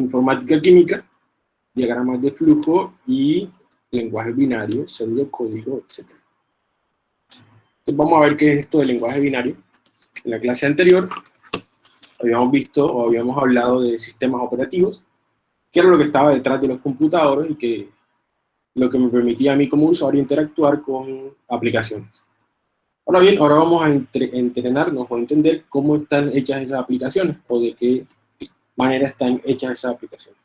informática química, diagramas de flujo y lenguaje binario, código, etc. Entonces vamos a ver qué es esto del lenguaje binario. En la clase anterior habíamos visto o habíamos hablado de sistemas operativos, que era lo que estaba detrás de los computadores y que lo que me permitía a mí como usuario interactuar con aplicaciones. Ahora bien, ahora vamos a entrenarnos o entender cómo están hechas esas aplicaciones o de qué manera están hechas esas aplicaciones.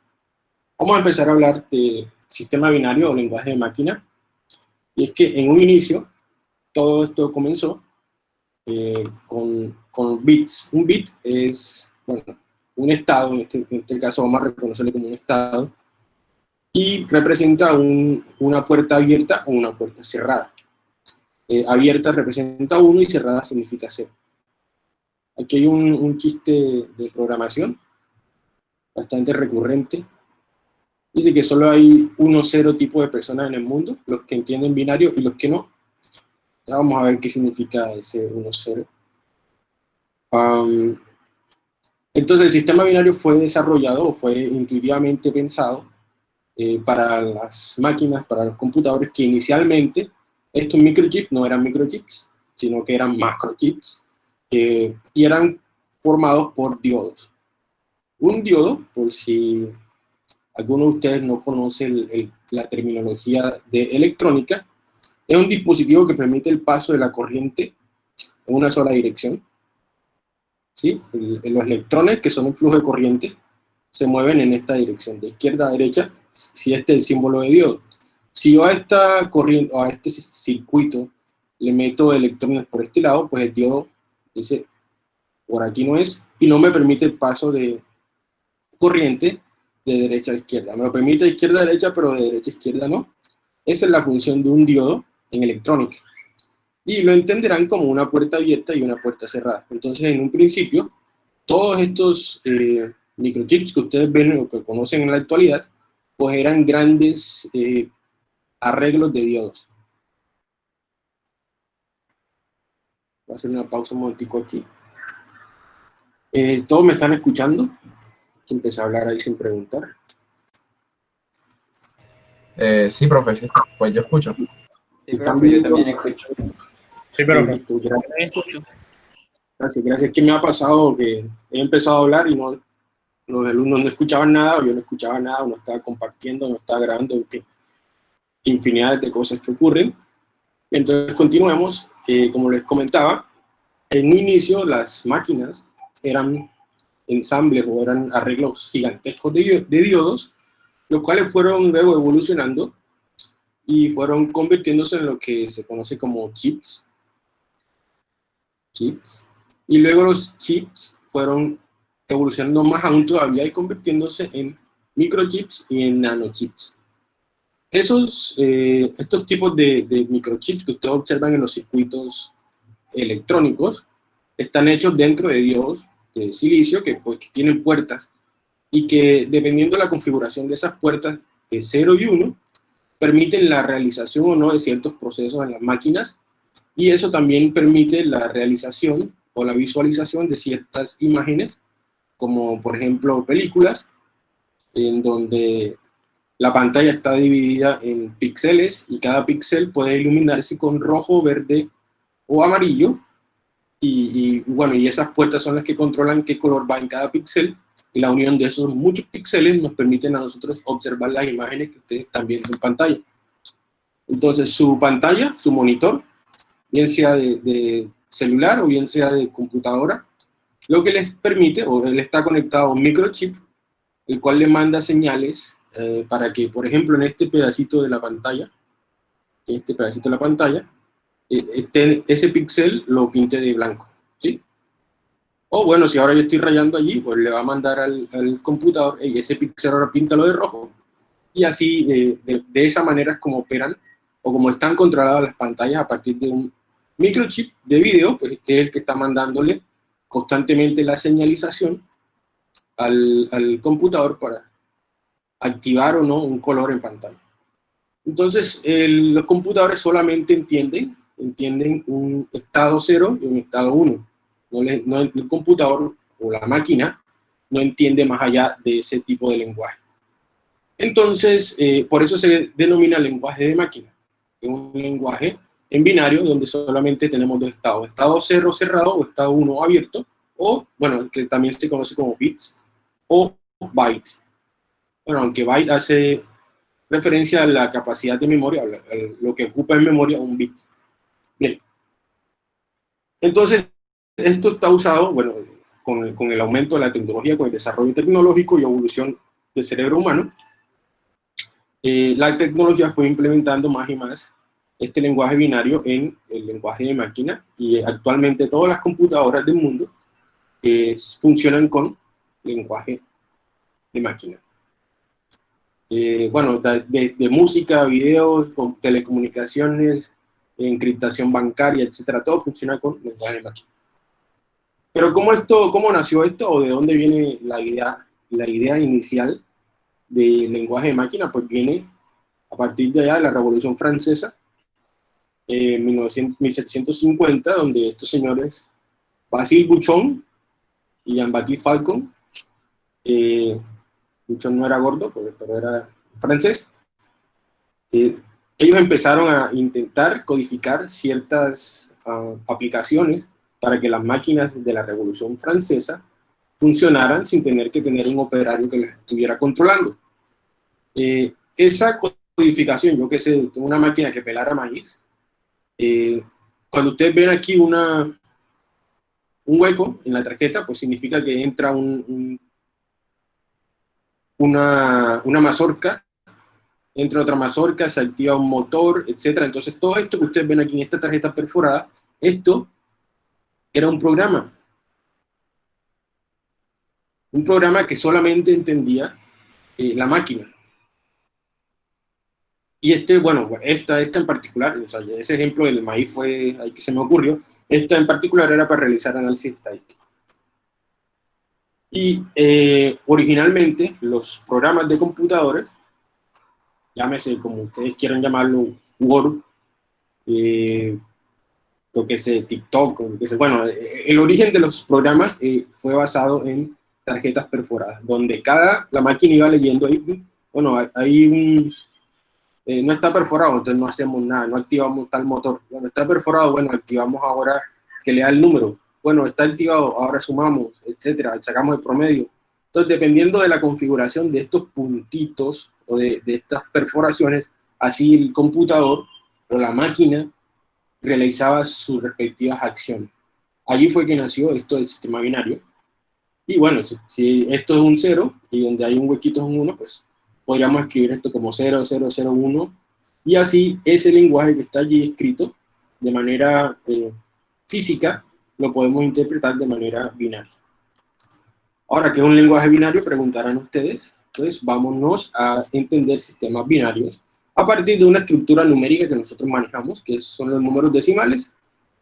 Vamos a empezar a hablar de sistema binario o lenguaje de máquina. Y es que en un inicio, todo esto comenzó eh, con, con, bits. Un bit es, bueno, un estado, en este, en este caso vamos a reconocerlo como un estado, y representa una puerta abierta o una puerta cerrada. Eh, abierta representa 1 y cerrada significa 0. Aquí hay un, un chiste de programación bastante recurrente. Dice que solo hay uno cero tipo de personas en el mundo, los que entienden binario y los que no. Ya vamos a ver qué significa ese 1, 0. entonces el sistema binario fue desarrollado fue intuitivamente pensado eh, para las máquinas, para los computadores que inicialmente estos microchips no eran microchips, sino que eran macrochips eh, y eran formados por diodos. Un diodo, por si alguno de ustedes no conoce la terminología de electrónica, es un dispositivo que permite el paso de la corriente en una sola dirección. ¿Sí? los electrones, que son un flujo de corriente, se mueven en esta dirección, de izquierda a derecha, si este es el símbolo de diodo. Si yo a esta corriente, a este circuito, le meto electrones por este lado, pues el diodo dice, por aquí no es, y no me permite el paso de corriente de derecha a izquierda. Me lo permite de izquierda a derecha, pero de derecha a izquierda no. Esa es la función de un diodo en electrónica. Y lo entenderán como una puerta abierta y una puerta cerrada. Entonces, en un principio, todos estos eh, microchips que ustedes ven o que conocen en la actualidad, pues eran grandes eh, arreglos de diodos. Voy a hacer una pausa un momentico aquí. Eh, ¿Todos me están escuchando? Empecé a hablar ahí sin preguntar. Eh, sí, profe, pues yo escucho. Sí, pero yo también escucho. Sí, pero Gracias. gracias, gracias. ¿Qué me ha pasado? Que he empezado a hablar y no, los alumnos no escuchaban nada, o yo no escuchaba nada, no estaba compartiendo, no estaba grabando, en fin, infinidad de cosas que ocurren. Entonces continuemos, eh, como les comentaba, en un inicio las máquinas eran ensambles o eran arreglos gigantescos de, de diodos, los cuales fueron luego evolucionando y fueron convirtiéndose en lo que se conoce como chips. Chips. Y luego los chips fueron evolucionando más aún todavía y convirtiéndose en microchips y en nanochips. Esos, eh, estos tipos de, microchips que ustedes observan en los circuitos electrónicos están hechos dentro de diodos silicio que, pues, tienen puertas y que dependiendo de la configuración de esas puertas, de 0 y 1, permiten la realización o no de ciertos procesos en las máquinas y eso también permite la realización o la visualización de ciertas imágenes como por ejemplo películas, en donde la pantalla está dividida en píxeles y cada píxel puede iluminarse con rojo, verde o amarillo. Y, bueno, y esas puertas son las que controlan qué color va en cada píxel y la unión de esos muchos píxeles nos permiten a nosotros observar las imágenes que ustedes están en pantalla. Entonces su pantalla, su monitor, bien sea de, de celular o bien sea de computadora, lo que les permite, o él está conectado a un microchip, el cual le manda señales eh, para que, por ejemplo, en este pedacito de la pantalla, en este pedacito de la pantalla, eh, ese píxel lo pinte de blanco, ¿sí? O bueno, si ahora yo estoy rayando allí, pues le va a mandar al, computador, y ese píxel ahora píntalo de rojo, y así, eh, de, esa manera es como operan, o como están controladas las pantallas a partir de un microchip de video, pues, que es el que está mandándole constantemente la señalización al, al, computador para activar o no un color en pantalla. Entonces, los computadores solamente entienden, entienden un estado 0 y un estado 1. No, no, el computador o la máquina no entiende más allá de ese tipo de lenguaje. Entonces, eh, por eso se denomina lenguaje de máquina. Es un lenguaje en binario donde solamente tenemos dos estados, estado 0 cerrado o estado 1 abierto, o, bueno, que también se conoce como bits, o bytes. Bueno, aunque byte hace referencia a la capacidad de memoria, lo que ocupa en memoria un bit. Bien. Entonces, esto está usado, bueno, con el, con el aumento de la tecnología, con el desarrollo tecnológico y evolución del cerebro humano, eh, la tecnología fue implementando más y más este lenguaje binario en el lenguaje de máquina y actualmente todas las computadoras del mundo eh, funcionan con lenguaje de máquina. Eh, bueno, de, de, música, videos, telecomunicaciones, encriptación bancaria, etcétera, todo funciona con lenguaje de máquina. Pero ¿cómo, esto, cómo nació esto o de dónde viene la idea, la idea inicial del lenguaje de máquina, pues viene a partir de allá de la Revolución Francesa, en 1750, donde estos señores, Basil Buchon y Jean-Baptiste Falcon, eh, Buchon no era gordo, pero era francés, eh, ellos empezaron a intentar codificar ciertas uh, aplicaciones para que las máquinas de la Revolución Francesa funcionaran sin tener que tener un operario que las estuviera controlando. Eh, esa codificación, yo que sé, una máquina que pelara maíz, eh, cuando ustedes ven aquí una, un hueco en la tarjeta, pues significa que entra un, una, una mazorca, entra otra mazorca, se activa un motor, etc. Entonces todo esto que ustedes ven aquí en esta tarjeta perforada, esto era un programa. Un programa que solamente entendía eh, la máquina. Y este, bueno, esta, esta en particular, o sea, ese ejemplo del maíz fue ahí que se me ocurrió, esta en particular era para realizar análisis estadístico. Y eh, originalmente los programas de computadores, llámese como ustedes quieran llamarlo, Word, eh, lo que sé, TikTok, lo que sé, bueno, el origen de los programas eh, fue basado en tarjetas perforadas, donde cada, la máquina iba leyendo ahí, bueno, hay un, eh, no está perforado, entonces no hacemos nada, no activamos tal motor. Bueno, está perforado, bueno, activamos ahora que le da el número. Bueno, está activado, ahora sumamos, etcétera, sacamos el promedio. Entonces, dependiendo de la configuración de estos puntitos o de, estas perforaciones, así el computador o la máquina realizaba sus respectivas acciones. Allí fue que nació esto del sistema binario. Y bueno, si, si esto es un 0 y donde hay un huequito es un 1, pues podríamos escribir esto como 0001, y así ese lenguaje que está allí escrito de manera eh, física, lo podemos interpretar de manera binaria. Ahora, ¿qué es un lenguaje binario? Preguntarán ustedes. Entonces, vámonos a entender sistemas binarios a partir de una estructura numérica que nosotros manejamos, que son los números decimales.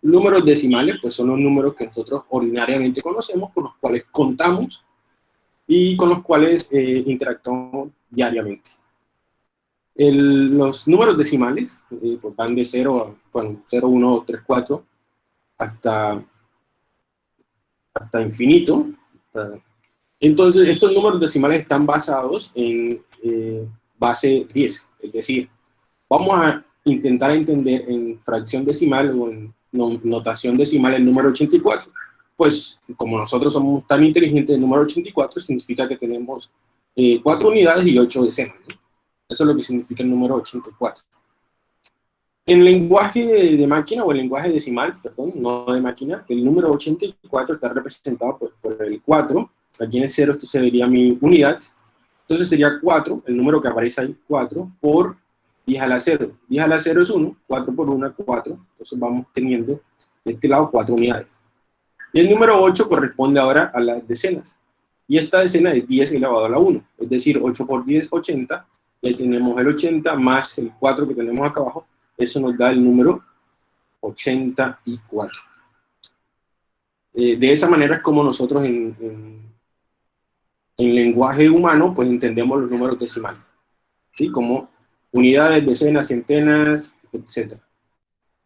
Números decimales, pues son los números que nosotros ordinariamente conocemos, con los cuales contamos y con los cuales eh, interactuamos diariamente. los números decimales eh, pues van de 0 a bueno, 0, 1, 3, 4 hasta, hasta infinito. Entonces, estos números decimales están basados en eh, base 10, es decir, vamos a intentar entender en fracción decimal o en notación decimal el número 84 pues como nosotros somos tan inteligentes, el número 84 significa que tenemos eh, 4 unidades y 8 decenas. Eso es lo que significa el número 84. En lenguaje de, máquina o el lenguaje decimal, perdón, no de máquina, el número 84 está representado por, por el 4. Aquí en el 0 esto sería mi unidad. Entonces sería 4, el número que aparece ahí, 4, por 10 a la 0. 10 a la 0 es 1, 4 por 1 4. Entonces vamos teniendo de este lado 4 unidades. Y el número 8 corresponde ahora a las decenas. Y esta decena es 10 elevado a la 1. Es decir, 8 por 10, 80. Y ahí tenemos el 80 más el 4 que tenemos acá abajo. Eso nos da el número 84. Eh, de esa manera es como nosotros en, en, en, lenguaje humano pues entendemos los números decimales. ¿sí? Como unidades, decenas, centenas, etc.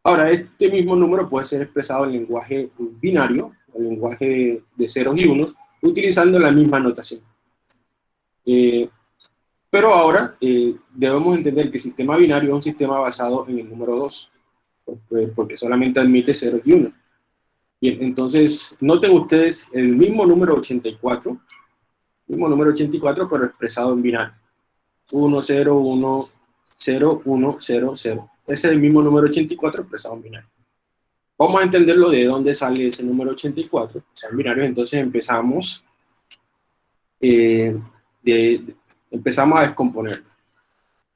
Ahora, este mismo número puede ser expresado en lenguaje binario, el lenguaje de ceros y unos, utilizando la misma notación. Eh, pero ahora eh, debemos entender que el sistema binario es un sistema basado en el número 2, pues, porque solamente admite 0 y 1. Bien, entonces, noten ustedes el mismo número 84, mismo número 84, pero expresado en binario. 1, 0, 1, 0, 1, 0, 0. Ese es el mismo número 84 expresado en binario. Vamos a entenderlo de dónde sale ese número 84, o sea, en binario, entonces empezamos, eh, de, empezamos a descomponerlo.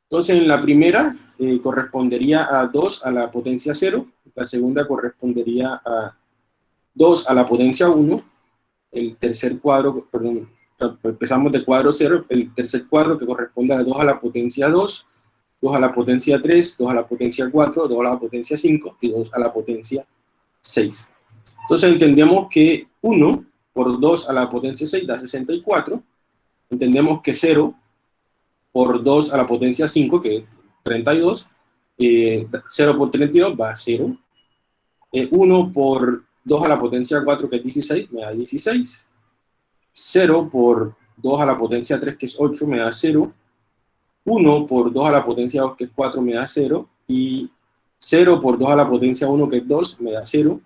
Entonces, en la primera eh, correspondería a 2 a la potencia 0, la segunda correspondería a 2 a la potencia 1, el tercer cuadro, perdón, empezamos de cuadro 0, el tercer cuadro que corresponde a 2 a la potencia 2, 2 a la potencia 3, 2 a la potencia 4, 2 a la potencia 5 y 2 a la potencia 6. Entonces entendemos que 1 por 2 a la potencia 6 da 64, entendemos que 0 por 2 a la potencia 5, que es 32, eh, 0 por 32 va a 0, eh, 1 por 2 a la potencia 4, que es 16, me da 16, 0 por 2 a la potencia 3, que es 8, me da 0, 1 por 2 a la potencia 2, que es 4, me da 0, y 0 por 2 a la potencia 1, que es 2, me da 0,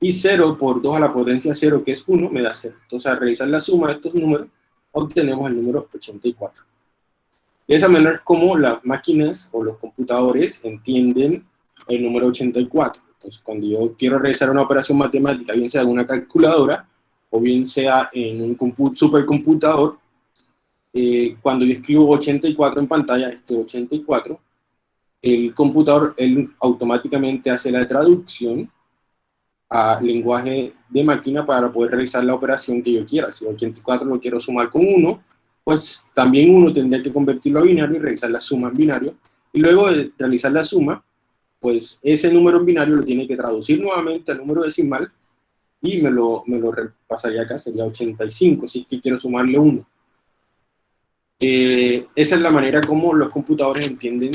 y 0 por 2 a la potencia 0, que es 1, me da 0. Entonces, al realizar la suma de estos números, obtenemos el número 84. De esa manera es como las máquinas o los computadores entienden el número 84. Entonces, cuando yo quiero realizar una operación matemática, bien sea en una calculadora, o bien sea en un supercomputador, eh, cuando yo escribo 84 en pantalla, este 84, el computador él automáticamente hace la traducción a lenguaje de máquina para poder realizar la operación que yo quiera. Si 84 lo quiero sumar con 1, pues también uno tendría que convertirlo a binario y realizar la suma en binario. Y luego de realizar la suma, pues ese número en binario lo tiene que traducir nuevamente al número decimal y me lo, me lo repasaría acá, sería 85, si es que quiero sumarle 1. Eh, esa es la manera como los computadores entienden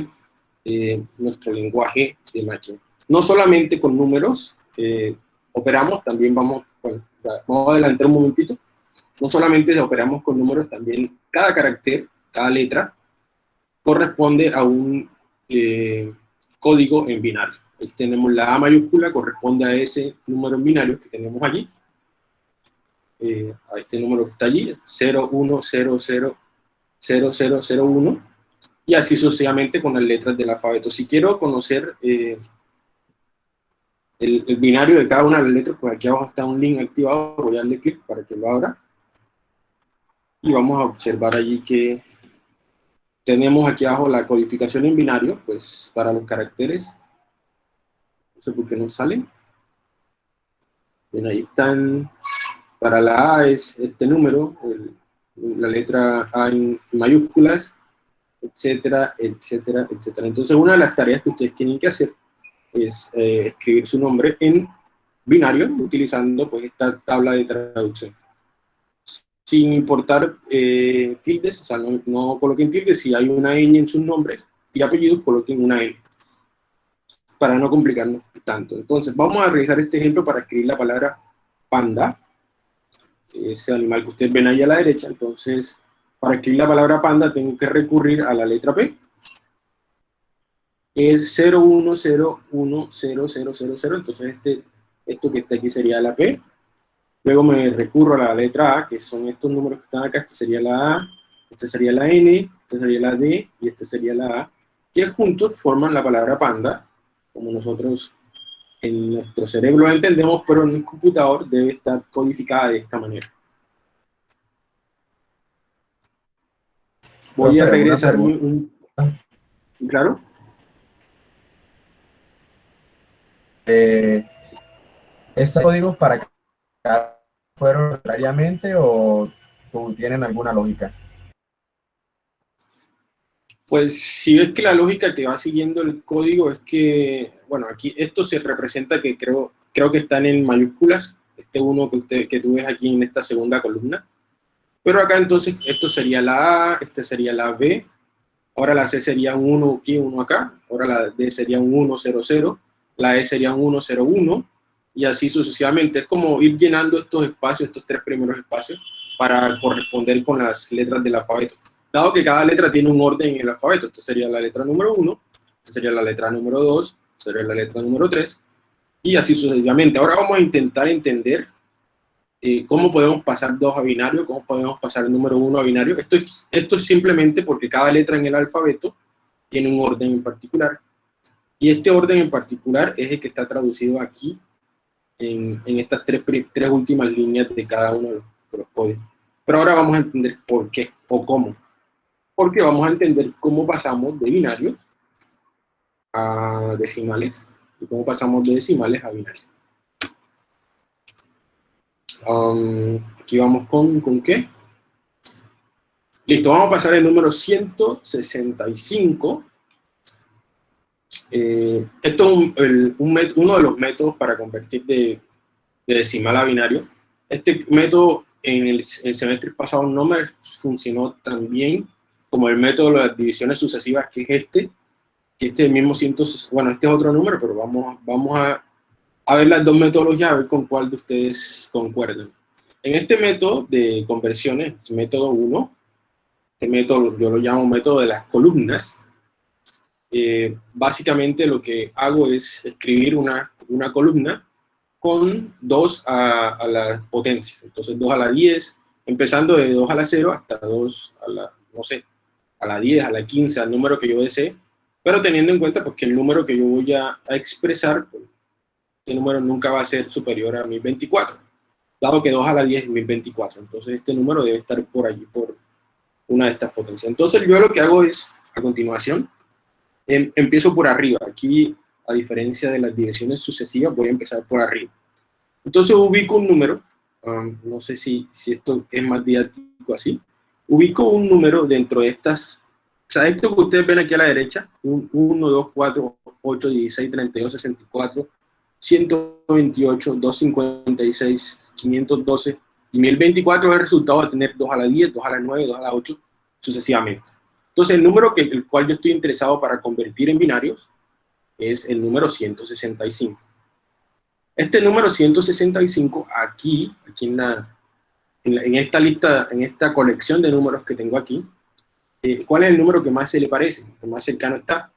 eh, nuestro lenguaje de máquina. No solamente con números eh, operamos, también vamos, bueno, vamos a adelantar un momentito, no solamente operamos con números, también cada carácter, cada letra, corresponde a un eh, código en binario. Tenemos la A mayúscula, corresponde a ese número binario que tenemos allí. Eh, a este número que está allí, 01000001, y así sucesivamente con las letras del alfabeto. Si quiero conocer eh, el, binario de cada una de las letras, pues aquí abajo está un link activado, voy a darle clic para que lo abra y vamos a observar allí que tenemos aquí abajo la codificación en binario, pues para los caracteres, no sé por qué no salen. Bien, ahí están, para la A es este número, la letra A en mayúsculas, etcétera, etcétera, etcétera. Entonces una de las tareas que ustedes tienen que hacer es eh, escribir su nombre en binario, utilizando pues esta tabla de traducción sin importar eh, tildes, o sea, no, coloquen tildes, si hay una ñ en sus nombres y apellidos, coloquen una n, para no complicarnos tanto. Entonces, vamos a realizar este ejemplo para escribir la palabra panda, ese animal que ustedes ven ahí a la derecha, entonces, para escribir la palabra panda tengo que recurrir a la letra P, es 0101000, entonces este, esto que está aquí sería la P, Luego me recurro a la letra A, que son estos números que están acá. Este sería la A, este sería la N, este sería la D y este sería la A, que juntos forman la palabra panda, como nosotros en nuestro cerebro entendemos, pero en el computador debe estar codificada de esta manera. Voy a regresar un, ¿Claro? Eh, ¿Este código para fueron arbitrariamente o tienen alguna lógica? Pues si ves que la lógica que va siguiendo el código es que, bueno, aquí esto se representa que creo, creo que están en mayúsculas, este uno que, usted, que tú ves aquí en esta segunda columna, pero acá entonces esto sería la A, este sería la B, ahora la C sería un 1 aquí, 1 acá, ahora la D sería un 1, 0, 0, la E sería un 1, 0, 1, y así sucesivamente. Es como ir llenando estos espacios, estos tres primeros espacios, para corresponder con las letras del alfabeto. Dado que cada letra tiene un orden en el alfabeto, esta sería la letra número 1, esta sería la letra número 2, sería la letra número 3, y así sucesivamente. Ahora vamos a intentar entender eh, cómo podemos pasar 2 a binario, cómo podemos pasar el número 1 a binario. Esto, esto es simplemente porque cada letra en el alfabeto tiene un orden en particular, y este orden en particular es el que está traducido aquí en, en estas tres, tres últimas líneas de cada uno de los, códigos. Pero ahora vamos a entender por qué o cómo. Porque vamos a entender cómo pasamos de binarios a decimales y cómo pasamos de decimales a binarios. Um, aquí vamos con, ¿con qué? Listo, vamos a pasar el número 165 eh, esto es uno de los métodos para convertir de, decimal a binario. Este método en el, semestre pasado no me funcionó tan bien como el método de las divisiones sucesivas, que es este, que este es el mismo 100, bueno, este es otro número, pero vamos, vamos a, a ver las dos metodologías, a ver con cuál de ustedes concuerdan. En este método de conversiones, método 1, este método yo lo llamo método de las columnas, eh, básicamente lo que hago es escribir una, una columna con 2 a, la potencia. Entonces 2 a la 10, empezando de 2 a la 0 hasta 2 a la, no sé, a la 10, a la 15, al número que yo desee, pero teniendo en cuenta pues, que el número que yo voy a, expresar, pues, este número nunca va a ser superior a 1024, dado que 2 a la 10 es 1024. Entonces este número debe estar por allí, por una de estas potencias. Entonces yo lo que hago es, a continuación, Em, empiezo por arriba. Aquí, a diferencia de las direcciones sucesivas, voy a empezar por arriba. Entonces ubico un número, um, no sé si, si esto es más didáctico así, ubico un número dentro de estas, o sea, esto que ustedes ven aquí a la derecha, 1, 2, 4, 8, 16, 32, 64, 128, 256, 512 y 1024 es el resultado de tener 2 a la 10, 2 a la 9, 2 a la 8, sucesivamente. Entonces, el número que el cual yo estoy interesado para convertir en binarios es el número 165. Este número 165, aquí, aquí en, la, en, esta lista, en esta colección de números que tengo aquí, eh, ¿cuál es el número que más se le parece? ¿El más cercano está?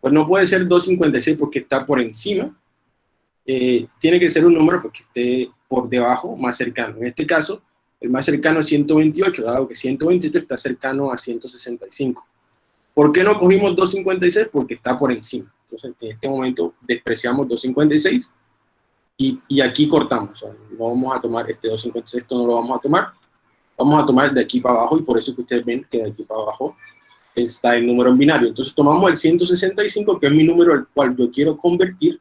Pues no puede ser 256 porque está por encima. Eh, tiene que ser un número porque esté por debajo, más cercano. En este caso, el más cercano es 128, dado que 128 está cercano a 165. ¿Por qué no cogimos 256? Porque está por encima. Entonces, en este momento despreciamos 256 y, y aquí cortamos. no vamos a tomar este 256, esto no lo vamos a tomar. Vamos a tomar de aquí para abajo y por eso que ustedes ven que de aquí para abajo está el número en binario. Entonces tomamos el 165, que es mi número al cual yo quiero convertir.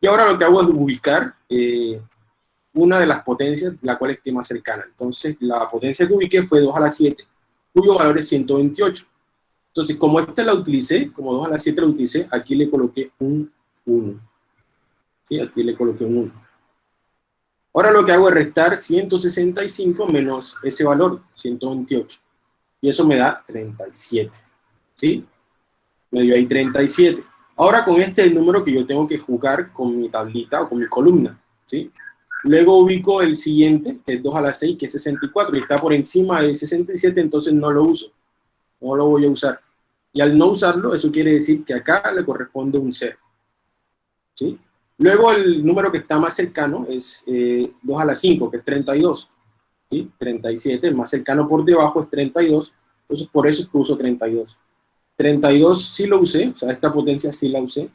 Y ahora lo que hago es ubicar eh, una de las potencias, la cual esté más cercana. Entonces, la potencia que ubiqué fue 2 a la 7, cuyo valor es 128. Entonces, como esta la utilicé, como 2 a la 7 la utilicé, aquí le coloqué un 1. ¿Sí? Aquí le coloqué un 1. Ahora lo que hago es restar 165 menos ese valor, 128. Y eso me da 37. ¿Sí? Me dio ahí 37. Ahora con este es el número que yo tengo que jugar con mi tablita o con mi columna. ¿Sí? Luego ubico el siguiente, que es 2 a la 6, que es 64, y está por encima del 67, entonces no lo uso. No lo voy a usar. Y al no usarlo, eso quiere decir que acá le corresponde un 0. ¿Sí? Luego el número que está más cercano es 2 eh, a la 5, que es 32. ¿Sí? 37, el más cercano por debajo es 32, entonces por eso uso 32. 32 sí lo usé, o sea, esta potencia sí la usé.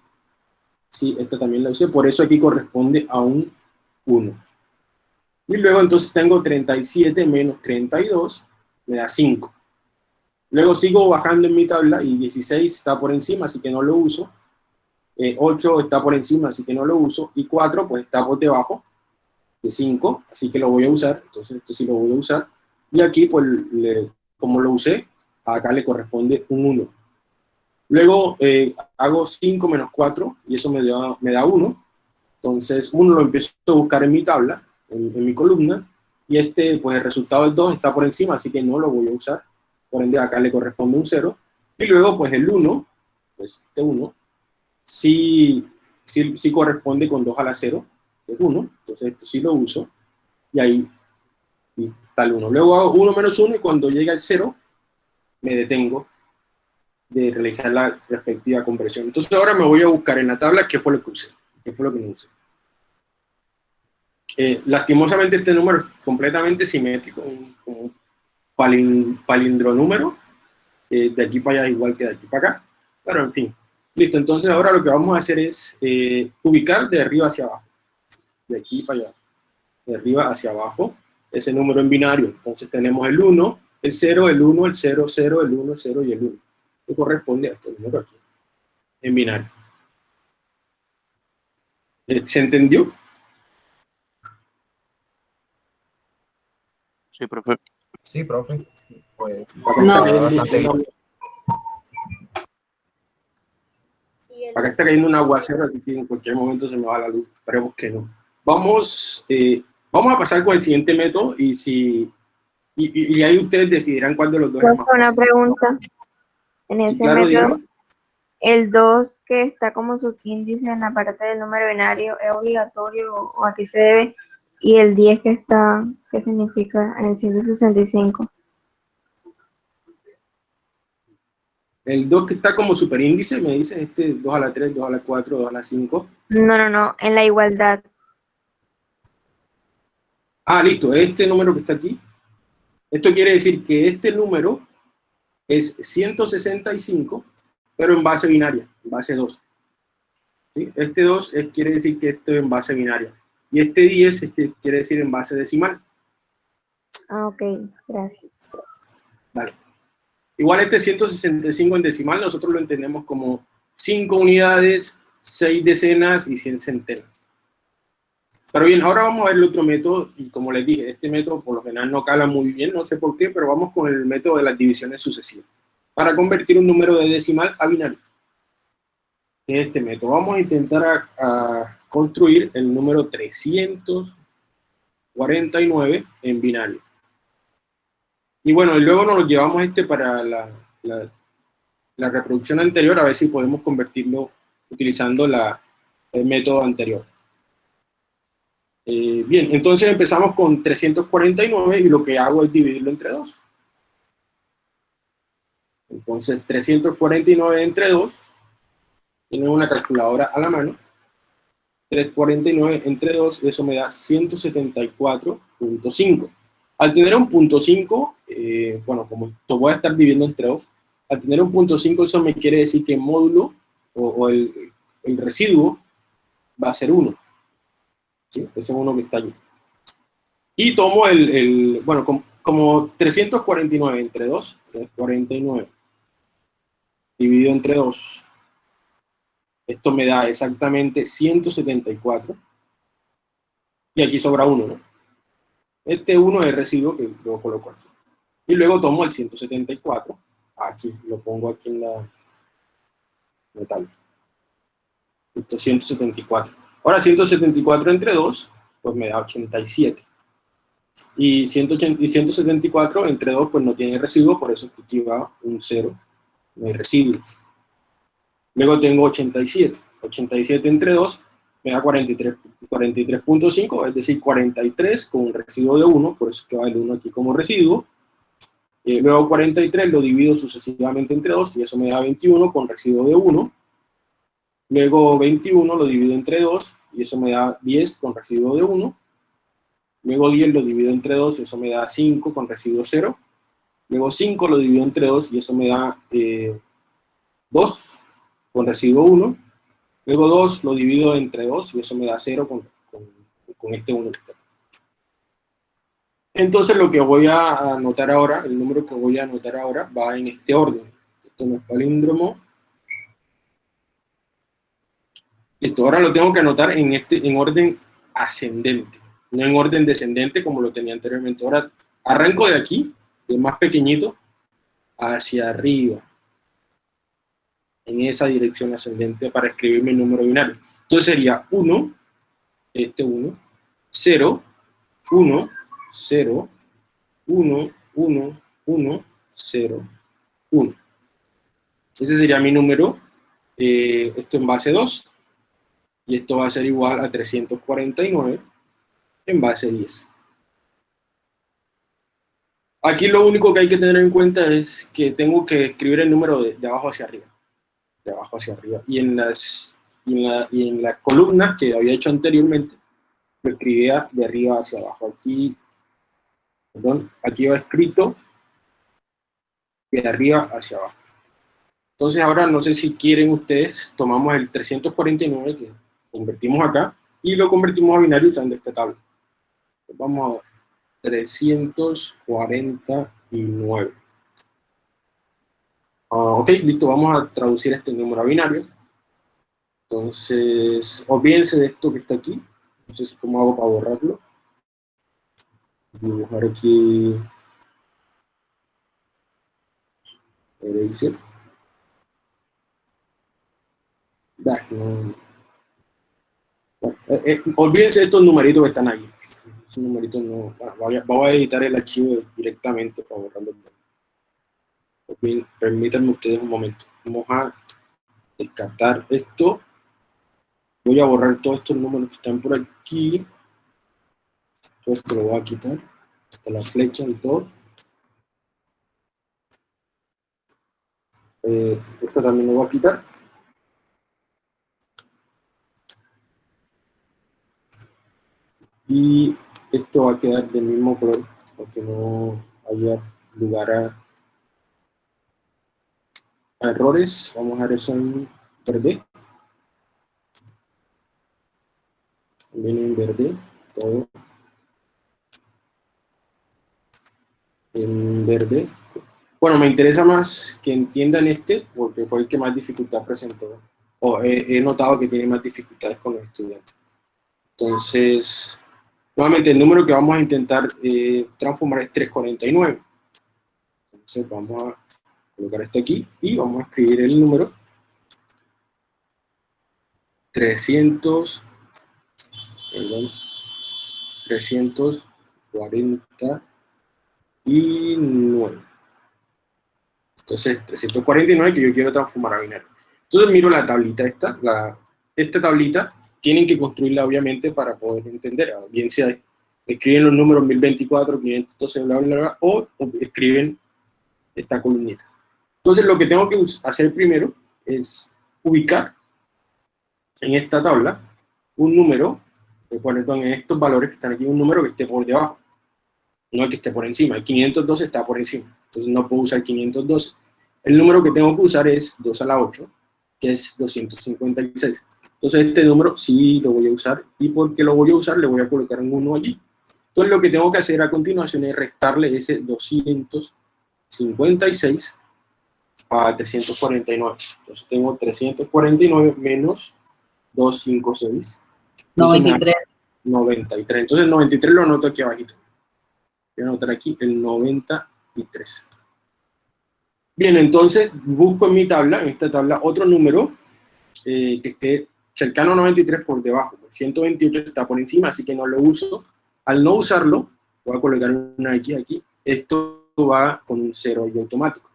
Sí, esta también la usé, por eso aquí corresponde a un 1. Y luego entonces tengo 37 menos 32, me da 5. Luego sigo bajando en mi tabla y 16 está por encima, así que no lo uso. 8 eh, está por encima, así que no lo uso. Y 4 pues está por debajo de 5, así que lo voy a usar. Entonces esto sí lo voy a usar. Y aquí pues como lo usé, acá le corresponde un 1. Luego eh, hago 5 menos 4 y eso me da, me da 1. Entonces, uno lo empiezo a buscar en mi tabla, en, mi columna, y este, pues el resultado del 2 está por encima, así que no lo voy a usar. Por ende, acá le corresponde un 0. Y luego, pues el 1, pues este 1, sí, sí, sí corresponde con 2 a la 0. que es 1, entonces esto sí lo uso, y ahí está el 1. Luego hago 1 menos 1 y cuando llega el 0, me detengo de realizar la respectiva conversión. Entonces ahora me voy a buscar en la tabla qué fue lo que usé, qué fue lo que no usé. Eh, lastimosamente este número es completamente simétrico, un, un palindronúmero, eh, de aquí para allá igual que de aquí para acá, pero en fin. Listo, entonces ahora lo que vamos a hacer es eh, ubicar de arriba hacia abajo, de aquí para allá, de arriba hacia abajo, ese número en binario. Entonces tenemos el 1, el 0, el 1, el 0, 0, el 1, 0 y el 1 que corresponde a este número aquí, en binario. Eh, ¿Se entendió? Sí, profe. Sí, profe. Pues, no. Acá está cayendo un aguacero, así que en cualquier momento se me va la luz. Esperemos que no. Vamos, eh, vamos a pasar con el siguiente método y si y, y, ahí ustedes decidirán cuál de los dos es más Una pregunta. En ese método, el 2 que está como subíndice en la parte del número binario es obligatorio o, a qué se debe, y el 10 que está, ¿qué significa en el 165? El 2 que está como superíndice, me dice este 2 a la 3, 2 a la 4, 2 a la 5. No, no, no, en la igualdad. Ah, listo, este número que está aquí. Esto quiere decir que este número es 165, pero en base binaria, en base 2. ¿Sí? Este 2 es, quiere decir que esto es en base binaria. Y este 10 es que quiere decir en base decimal. Ah, ok, gracias. Vale. Igual este 165 en decimal nosotros lo entendemos como 5 unidades, 6 decenas y 100 centenas. Pero bien, ahora vamos a ver el otro método, y como les dije, este método por lo general no cala muy bien, no sé por qué, pero vamos con el método de las divisiones sucesivas, para convertir un número de decimal a binario. Este método, vamos a intentar a, construir el número 349 en binario. Y bueno, y luego nos lo llevamos este para la, la, reproducción anterior, a ver si podemos convertirlo utilizando la, el método anterior. Eh, bien, entonces empezamos con 349 y lo que hago es dividirlo entre 2. Entonces 349 entre 2, tienen una calculadora a la mano, 349 entre 2, eso me da 174.5. Al tener un punto 5, eh, bueno, como esto voy a estar dividiendo entre 2, al tener un punto 5 eso me quiere decir que el módulo o, el, el residuo va a ser 1. Ese es uno que está allí. Y tomo el, bueno, como, 349 entre 2, 349 dividido entre 2, esto me da exactamente 174. Y aquí sobra 1, ¿no? Este 1 es el residuo que lo coloco aquí. Y luego tomo el 174, aquí, lo pongo aquí en la metal. Esto 174. Ahora 174 entre 2, pues me da 87. Y, 180, y 174 entre 2, pues no tiene residuo, por eso aquí va un 0, no hay residuo. Luego tengo 87. 87 entre 2 me da 43.5, 43 es decir, 43 con un residuo de 1, por eso que va el 1 aquí como residuo. Eh, luego 43 lo divido sucesivamente entre 2 y eso me da 21 con residuo de 1. Luego 21 lo divido entre 2 y eso me da 10 con residuo de 1. Luego 10 lo divido entre 2 y eso me da 5 con residuo 0. Luego 5 lo divido entre 2 y eso me da 2 eh, con residuo 1. Luego 2 lo divido entre 2 y eso me da 0 con, con, este 1. Entonces lo que voy a anotar ahora, el número que voy a anotar ahora va en este orden. Esto no es palíndromo, Esto ahora lo tengo que anotar en, este, en orden ascendente, no en orden descendente como lo tenía anteriormente. Ahora arranco de aquí, de más pequeñito, hacia arriba, en esa dirección ascendente para escribir mi número binario. Entonces sería 1, este 1, 0, 1, 0, 1, 1, 1, 0, 1. Ese sería mi número, eh, esto en base 2, y esto va a ser igual a 349 en base 10. Aquí lo único que hay que tener en cuenta es que tengo que escribir el número de, abajo hacia arriba. De abajo hacia arriba. Y en las, y en la, columnas que había hecho anteriormente, lo escribía de arriba hacia abajo. Aquí, perdón, aquí va escrito de arriba hacia abajo. Entonces ahora no sé si quieren ustedes, tomamos el 349 que convertimos acá y lo convertimos a binario usando esta tabla. Vamos a ver. 349. Ah, ok, listo, vamos a traducir este número a binario. Entonces, olvídense de esto que está aquí. Sé cómo hago para borrarlo. Dibujar aquí. Eraser. No. Eh, eh, olvídense de estos numeritos que están ahí numerito no, voy a, editar el archivo directamente para borrarlo. Permítanme ustedes un momento. Vamos a descartar esto. Voy a borrar todos estos números que están por aquí. Todo esto lo voy a quitar. Hasta la flecha y todo. Eh, esto también lo voy a quitar. Y esto va a quedar del mismo color para que no haya lugar a, errores. Vamos a dejar eso en verde. También en verde, todo. En verde. Bueno, me interesa más que entiendan este, porque fue el que más dificultad presentó. O he, he notado que tiene más dificultades con los estudiantes. Entonces, Nuevamente, el número que vamos a intentar eh, transformar es 349. Entonces vamos a colocar esto aquí y vamos a escribir el número 300, perdón, 349. Entonces, 349 que yo quiero transformar a binario. Entonces miro la tablita esta, esta tablita tienen que construirla obviamente para poder entender, bien sea escriben los números 1024, 512, bla, bla, bla, o, escriben esta columnita. Entonces lo que tengo que hacer primero es ubicar en esta tabla un número, en estos valores que están aquí, un número que esté por debajo, no que esté por encima, el 512 está por encima, entonces no puedo usar 512. El número que tengo que usar es 2 a la 8, que es 256. Entonces este número sí lo voy a usar, y porque lo voy a usar le voy a colocar un 1 allí. Entonces lo que tengo que hacer a continuación es restarle ese 256 a 349. Entonces tengo 349 menos 256. 93. 93. Entonces el 93 lo anoto aquí abajito. Voy a anotar aquí el 93. Bien, entonces busco en mi tabla, en esta tabla, otro número eh, que esté cercano a 93 por debajo, 128 está por encima, así que no lo uso. Al no usarlo, voy a colocar una X aquí, esto va con un 0 y automático.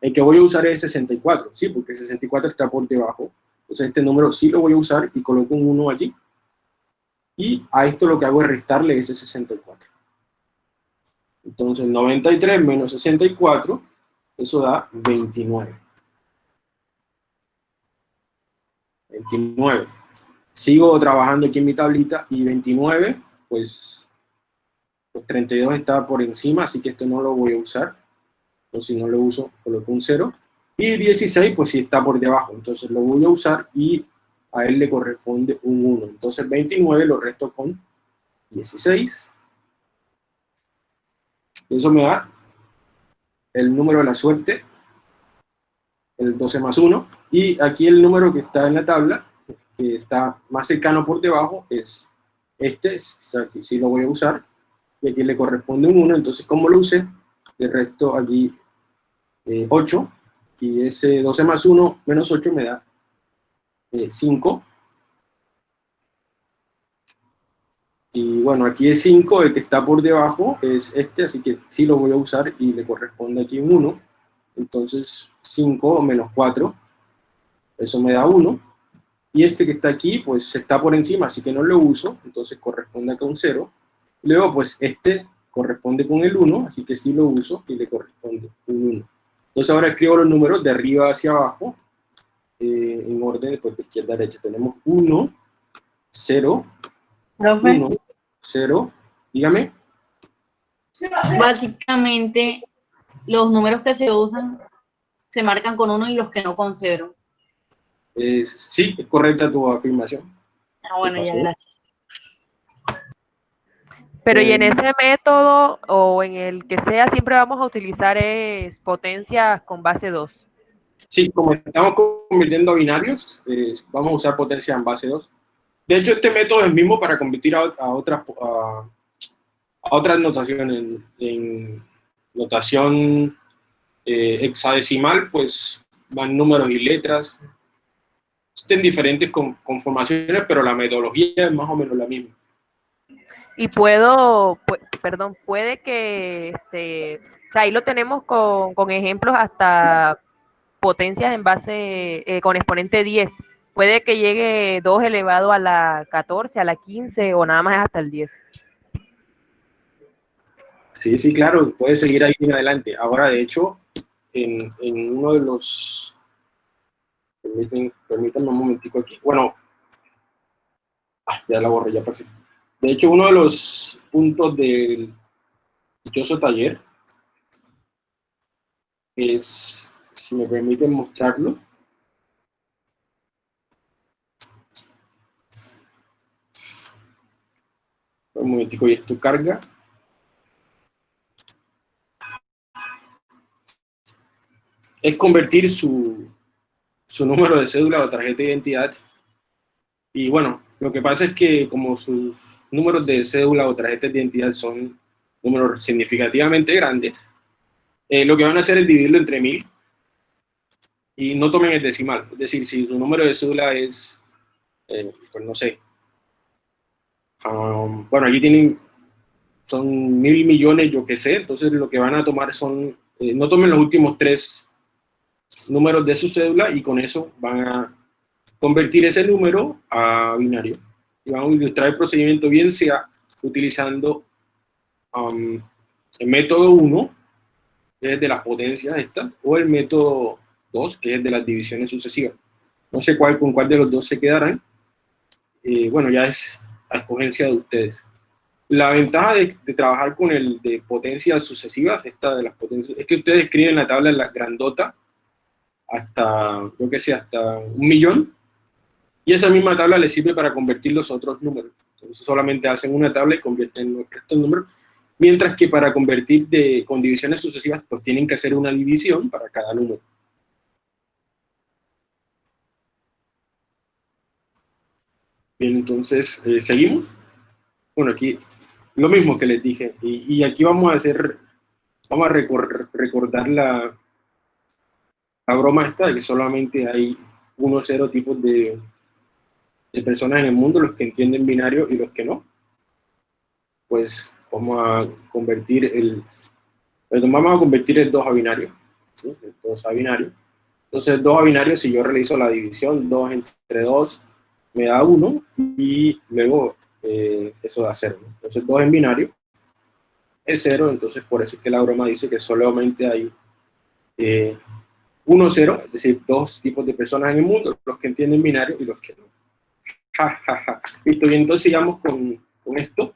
El que voy a usar es 64, sí, porque 64 está por debajo. Entonces este número sí lo voy a usar y coloco un 1 allí. Y a esto lo que hago es restarle ese 64. Entonces 93 menos 64, eso da 29. 29. Sigo trabajando aquí en mi tablita y 29, pues, pues 32 está por encima, así que esto no lo voy a usar. Si no lo uso, coloco un 0. Y 16, pues sí está por debajo, entonces lo voy a usar y a él le corresponde un 1. Entonces 29 lo resto con 16. Eso me da el número de la suerte el 12 más 1, y aquí el número que está en la tabla, que está más cercano por debajo, es este, o sea, que sí lo voy a usar, y aquí le corresponde un 1, entonces como lo use, le resto aquí 8, eh, y ese 12 más 1 menos 8 me da 5, eh, y bueno, aquí es 5, el que está por debajo es este, así que sí lo voy a usar y le corresponde aquí un 1, entonces 5 menos 4, eso me da 1. y este que está aquí, pues está por encima, así que no lo uso, entonces corresponde acá un 0. Luego, pues este corresponde con el 1, así que sí lo uso y le corresponde un 1. Entonces ahora escribo los números de arriba hacia abajo, eh, en orden pues, de izquierda a derecha. Tenemos 1, 0, 1, 0, dígame. Básicamente, los números que se usan se marcan con 1 y los que no con 0. Eh, sí, es correcta tu afirmación. Ah, bueno, ya, gracias. Pero y en ese método o en el que sea, siempre vamos a utilizar es potencias con base 2. Sí, como estamos convirtiendo a binarios, eh, vamos a usar potencia en base 2. De hecho, este método es el mismo para convertir a, otras, a, otras notaciones. En, notación eh, hexadecimal, pues van números y letras. Estén diferentes conformaciones, pero la metodología es más o menos la misma. Y puedo, perdón, puede que, este, o sea, ahí lo tenemos con, con ejemplos hasta potencias en base, eh, con exponente 10. Puede que llegue 2 elevado a la 14, a la 15 o nada más hasta el 10. Sí, sí, claro, puede seguir ahí en adelante. Ahora, de hecho, en, en uno de los... Permítanme un momentico aquí. Bueno, ah, ya la borré, ya perfecto. De hecho, uno de los puntos del dichoso taller es, si me permiten mostrarlo, un momentico y esto carga. Es convertir su, su número de cédula o tarjeta de identidad. Y bueno, lo que pasa es que como sus números de cédula o tarjetas de identidad son números significativamente grandes, eh, lo que van a hacer es dividirlo entre mil y no tomen el decimal. Es decir, si su número de cédula es, eh, pues no sé, um, bueno, aquí tienen, son mil millones, yo qué sé, entonces lo que van a tomar son, eh, no tomen los últimos tres números de su cédula y con eso van a convertir ese número a binario. Y vamos a ilustrar el procedimiento bien sea utilizando um, el método 1, que es de las potencias estas, o el método 2, que es de las divisiones sucesivas. No sé cuál, con cuál de los dos se quedarán. Eh, bueno, ya es a escogencia de ustedes. La ventaja de, trabajar con el de potencias sucesivas, esta de las potencias, es que ustedes escriben la tabla en la grandota hasta, yo que sé, hasta un millón, y esa misma tabla les sirve para convertir los otros números. Entonces solamente hacen una tabla y convierten los restos números. Mientras que para convertir de, con divisiones sucesivas, pues tienen que hacer una división para cada número. Bien, entonces, eh, ¿seguimos? Bueno, aquí lo mismo que les dije. Y, aquí vamos a hacer, vamos a recordar la, la broma esta de que solamente hay uno o cero tipos de, de personas en el mundo, los que entienden binario y los que no, pues vamos a convertir el, vamos a convertir el 2 a binario, ¿sí? el 2 a binario. Entonces el 2 a binario, si yo realizo la división, 2 entre 2 me da 1 y luego eh, eso da 0. Entonces 2 en binario es 0, entonces por eso es que la broma dice que solamente hay eh, 1 0, es decir, dos tipos de personas en el mundo, los que entienden binario y los que no. Listo, y entonces sigamos con, con esto.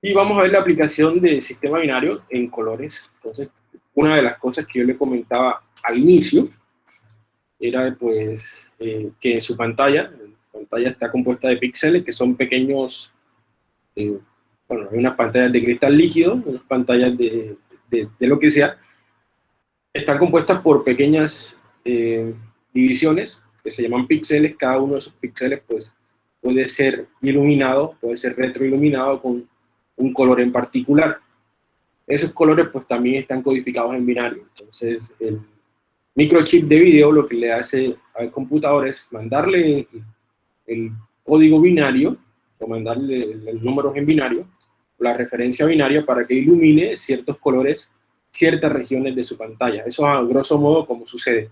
Y vamos a ver la aplicación del sistema binario en colores. Entonces, una de las cosas que yo le comentaba al inicio era pues eh, que su pantalla, la pantalla está compuesta de píxeles que son pequeños, eh, bueno, hay unas pantallas de cristal líquido, unas pantallas de, de, lo que sea, están compuestas por pequeñas eh, divisiones que se llaman píxeles, cada uno de esos píxeles pues puede ser iluminado, puede ser retroiluminado con un color en particular. Esos colores pues también están codificados en binario, entonces el microchip de video lo que le hace al computador es mandarle el, código binario, o mandarle los números en binario, la referencia binaria para que ilumine ciertos colores, ciertas regiones de su pantalla. Eso a grosso modo como sucede.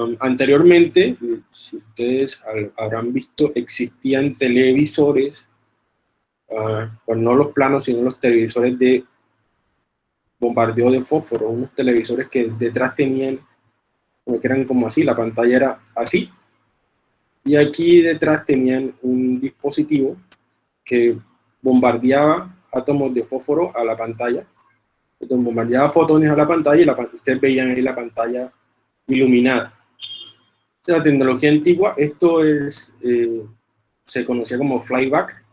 Um, anteriormente, si ustedes habrán visto, existían televisores, uh, pues no los planos, sino los televisores de bombardeo de fósforo, unos televisores que detrás tenían, que eran como así, la pantalla era así, y aquí detrás tenían un dispositivo que bombardeaba átomos de fósforo a la pantalla, entonces bombardeaba fotones a la pantalla y la, ustedes veían ahí la pantalla iluminada. La tecnología antigua, esto es, eh, se conocía como flyback,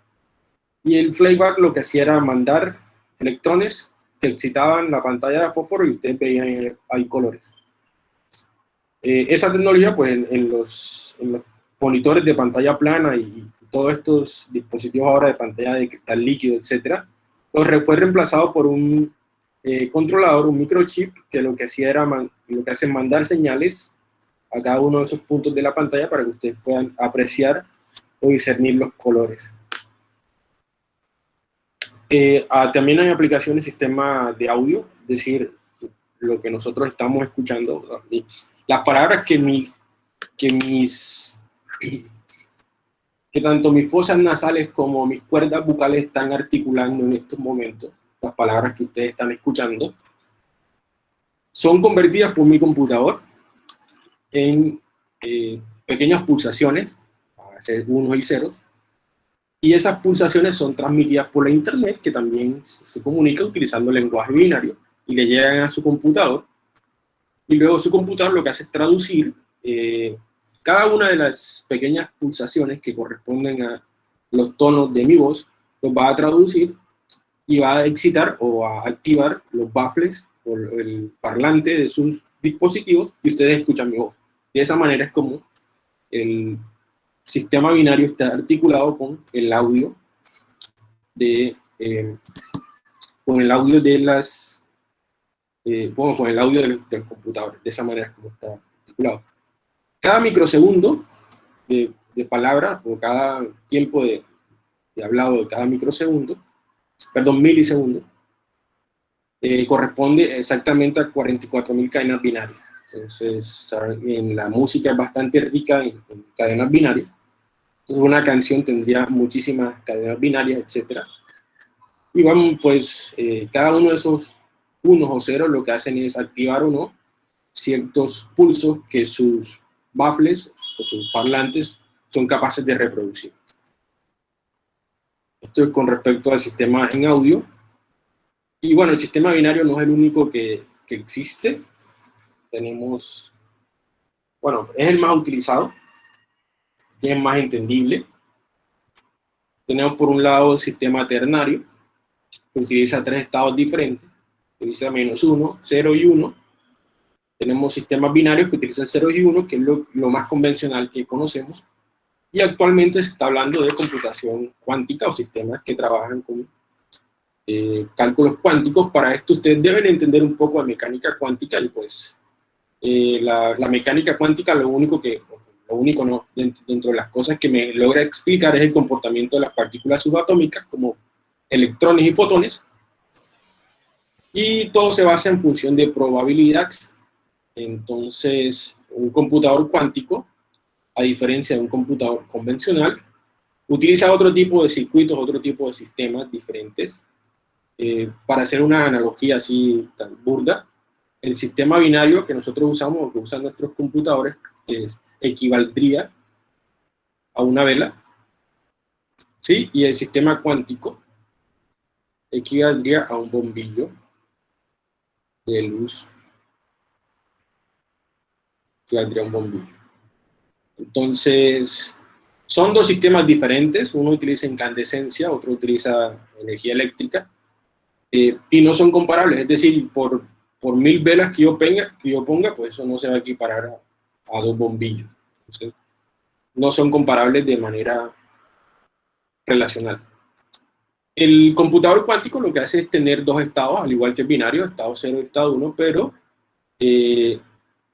y el flyback lo que hacía era mandar electrones que excitaban la pantalla de fósforo y ustedes veían ahí colores. Eh, esa tecnología, pues en, los, monitores de pantalla plana y, todos estos dispositivos ahora de pantalla de cristal líquido, etcétera, pues fue reemplazado por un eh, controlador, un microchip, que lo que hacía era, lo que hace mandar señales a cada uno de esos puntos de la pantalla para que ustedes puedan apreciar o discernir los colores. Eh, ah, también hay aplicaciones sistema de audio, es decir, lo que nosotros estamos escuchando, las palabras que, mi, que mis que tanto mis fosas nasales como mis cuerdas bucales están articulando en estos momentos, las palabras que ustedes están escuchando, son convertidas por mi computador en eh, pequeñas pulsaciones, unos y ceros, y esas pulsaciones son transmitidas por la internet, que también se comunica utilizando el lenguaje binario, y le llegan a su computador, y luego su computador lo que hace es traducir eh, cada una de las pequeñas pulsaciones que corresponden a los tonos de mi voz, los va a traducir y va a excitar o a activar los baffles o el parlante de sus dispositivos y ustedes escuchan mi voz. De esa manera es como el sistema binario está articulado con el audio de eh, con el audio de las eh, bueno, con el audio del, computador de esa manera es como está articulado cada microsegundo de, de palabra o cada tiempo de, de, hablado de cada microsegundo perdón, milisegundo eh, corresponde exactamente a 44.000 cadenas binarias entonces en la música es bastante rica en cadenas binarias una canción tendría muchísimas cadenas binarias, etc. Y vamos, pues, eh, cada uno de esos unos o ceros lo que hacen es activar o no ciertos pulsos que sus baffles o sus parlantes son capaces de reproducir. Esto es con respecto al sistema en audio. Y bueno, el sistema binario no es el único que, existe. Tenemos, bueno, es el más utilizado, es más entendible. Tenemos por un lado el sistema ternario, que utiliza tres estados diferentes, utiliza menos 1, 0 y 1. Tenemos sistemas binarios que utilizan 0 y 1, que es lo, más convencional que conocemos. Y actualmente se está hablando de computación cuántica o sistemas que trabajan con eh, cálculos cuánticos. Para esto ustedes deben entender un poco de mecánica cuántica y pues eh, la, la, mecánica cuántica lo único que, lo único no, dentro, de las cosas que me logra explicar es el comportamiento de las partículas subatómicas como electrones y fotones. Y todo se basa en función de probabilidad. Entonces, un computador cuántico, a diferencia de un computador convencional, utiliza otro tipo de circuitos, otro tipo de sistemas diferentes. Eh, para hacer una analogía así tan burda, el sistema binario que nosotros usamos, que usan nuestros computadores, es equivaldría a una vela, ¿sí? Y el sistema cuántico equivaldría a un bombillo de luz, equivaldría a un bombillo. Entonces, son dos sistemas diferentes, uno utiliza incandescencia, otro utiliza energía eléctrica, eh, y no son comparables, es decir, por, por mil velas que yo, ponga, que yo ponga, pues eso no se va a equiparar a, a dos bombillos. no son comparables de manera relacional. El computador cuántico lo que hace es tener dos estados, al igual que el binario, estado 0 y estado 1, pero eh,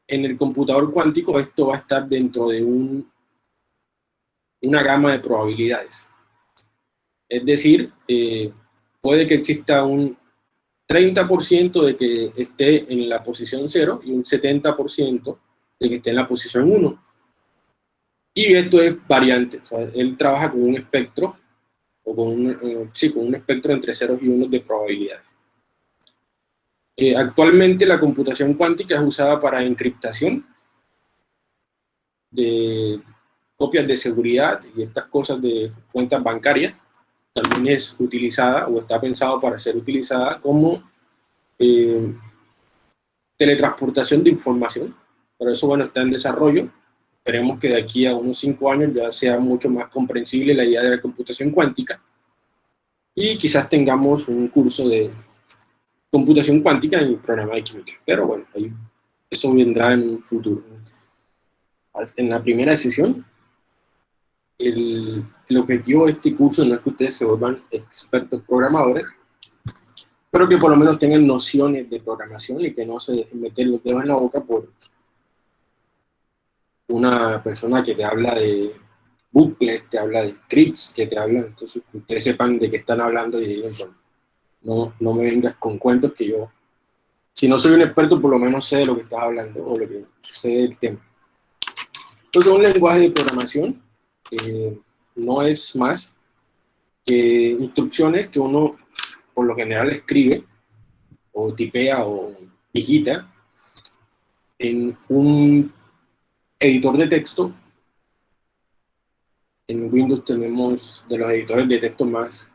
en el computador cuántico esto va a estar dentro de un, una gama de probabilidades. Es decir, eh, puede que exista un 30% de que esté en la posición 0 y un 70% el que esté en la posición 1. Y esto es variante, él trabaja con un espectro, o con un, eh, sí, con un espectro entre ceros y unos de probabilidades. Eh, actualmente la computación cuántica es usada para encriptación de copias de seguridad y estas cosas de cuentas bancarias. También es utilizada o está pensado para ser utilizada como eh, teletransportación de información. Pero eso, bueno, está en desarrollo. Esperemos que de aquí a unos cinco años ya sea mucho más comprensible la idea de la computación cuántica. Y quizás tengamos un curso de computación cuántica en el programa de química. Pero bueno, ahí, eso vendrá en un futuro. En la primera sesión, el, el, objetivo de este curso no es que ustedes se vuelvan expertos programadores, pero que por lo menos tengan nociones de programación y que no se dejen meter los dedos en la boca por una persona que te habla de bucles, te habla de scripts, que te hablan, entonces que ustedes sepan de qué están hablando y digan, no, no me vengas con cuentos que yo, si no soy un experto, por lo menos sé de lo que estás hablando o lo que sé del tema. Entonces, un lenguaje de programación no es más que instrucciones que uno, por lo general, escribe o tipea o digita en un editor de texto. En Windows tenemos de los editores de texto más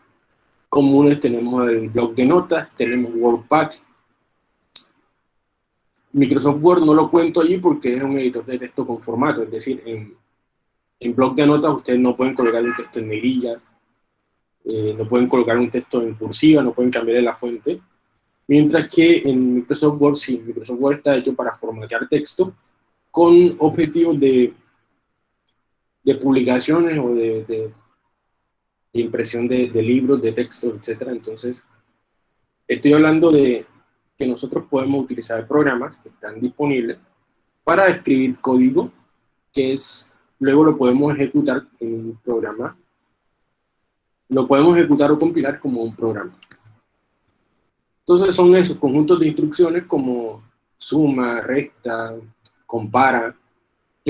comunes tenemos el blog de notas, tenemos WordPad. Microsoft Word no lo cuento allí porque es un editor de texto con formato, es decir, en, en blog de notas ustedes no pueden colocar un texto en negrillas, eh, no pueden colocar un texto en cursiva, no pueden cambiar la fuente, mientras que en Microsoft Word sí, Microsoft Word está hecho para formatear texto con objetivos de, de publicaciones o de impresión de, libros, de textos, etc. Entonces, estoy hablando de que nosotros podemos utilizar programas que están disponibles para escribir código que es, luego lo podemos ejecutar en un programa. Lo podemos ejecutar o compilar como un programa. Entonces son esos conjuntos de instrucciones como suma, resta, compara,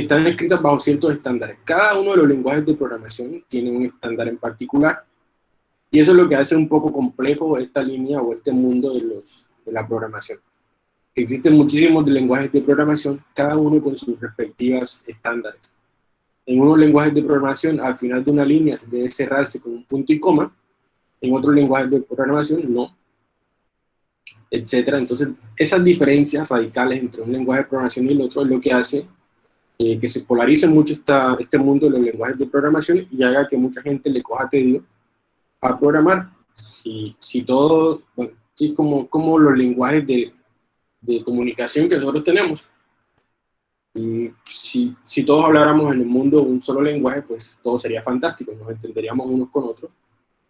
están escritas bajo ciertos estándares. Cada uno de los lenguajes de programación tiene un estándar en particular. Y eso es lo que hace un poco complejo esta línea o este mundo de, los, de la programación. Existen muchísimos lenguajes de programación, cada uno con sus respectivas estándares. En unos lenguajes de programación, al final de una línea debe cerrarse con un punto y coma, en otros lenguajes de programación no, etcétera. Entonces, esas diferencias radicales entre un lenguaje de programación y el otro es lo que hace eh, que se polarice mucho esta, este mundo de los lenguajes de programación y haga que mucha gente le coja tedio a programar. Si, si todo, bueno, sí, como, como los lenguajes de, de comunicación que nosotros tenemos. Si, si, todos habláramos en el mundo un solo lenguaje, pues todo sería fantástico, nos entenderíamos unos con otros.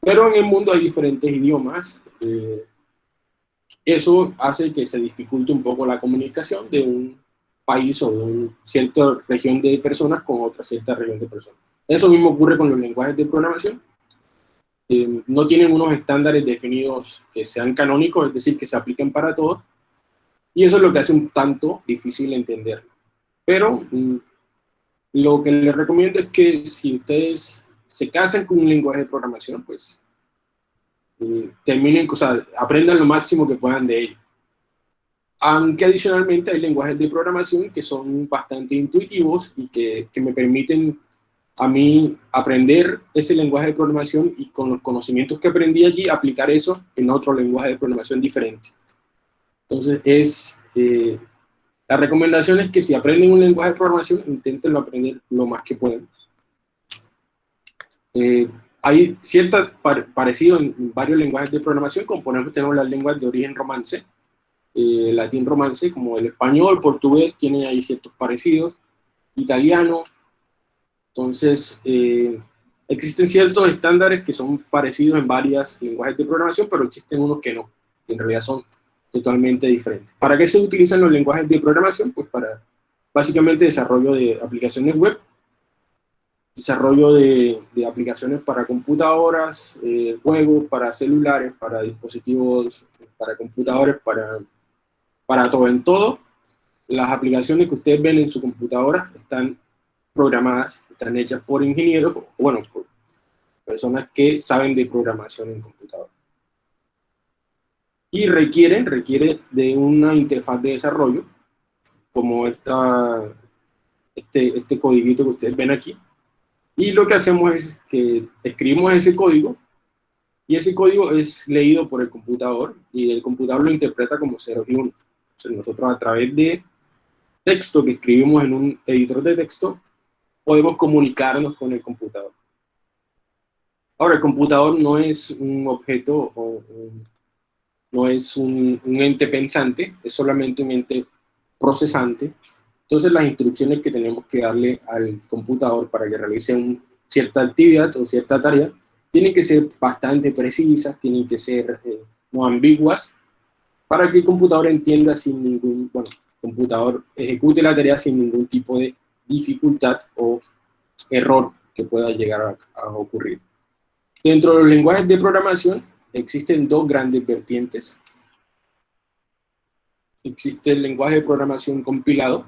Pero en el mundo hay diferentes idiomas. Eh, eso hace que se dificulte un poco la comunicación de un país o una cierta región de personas con otra cierta región de personas. Eso mismo ocurre con los lenguajes de programación. Eh, no tienen unos estándares definidos que sean canónicos, es decir, que se apliquen para todos, y eso es lo que hace un tanto difícil entenderlo. Pero mm, lo que les recomiendo es que si ustedes se casan con un lenguaje de programación, pues eh, terminen, o sea, aprendan lo máximo que puedan de ello aunque adicionalmente hay lenguajes de programación que son bastante intuitivos y que, que, me permiten a mí aprender ese lenguaje de programación y con los conocimientos que aprendí allí aplicar eso en otro lenguaje de programación diferente. Entonces es, eh, la recomendación es que si aprenden un lenguaje de programación, inténtenlo aprender lo más que puedan. Eh, hay cierto parecido en varios lenguajes de programación, como por ejemplo tenemos las lenguas de origen romance, eh, latín romance, como el español, portugués, tienen ahí ciertos parecidos, italiano. Entonces, eh, existen ciertos estándares que son parecidos en varios lenguajes de programación, pero existen unos que no, que en realidad son totalmente diferentes. ¿Para qué se utilizan los lenguajes de programación? Pues para básicamente desarrollo de aplicaciones web, desarrollo de, de aplicaciones para computadoras, eh, juegos para celulares, para dispositivos, para computadores, para para todo en todo, las aplicaciones que ustedes ven en su computadora están programadas, están hechas por ingenieros, bueno, por personas que saben de programación en computadora. Y requieren, requiere de una interfaz de desarrollo, como esta, este, este codiguito que ustedes ven aquí. Y lo que hacemos es que escribimos ese código, y ese código es leído por el computador, y el computador lo interpreta como 0 y 1. Entonces nosotros a través de texto que escribimos en un editor de texto, podemos comunicarnos con el computador. Ahora, el computador no es un objeto o no es un, ente pensante, es solamente un ente procesante. Entonces, las instrucciones que tenemos que darle al computador para que realice una cierta actividad o cierta tarea tienen que ser bastante precisas, tienen que ser eh, no ambiguas, para que el computador entienda sin ningún, bueno, computador ejecute la tarea sin ningún tipo de dificultad o error que pueda llegar a, ocurrir. Dentro de los lenguajes de programación existen dos grandes vertientes. Existe el lenguaje de programación compilado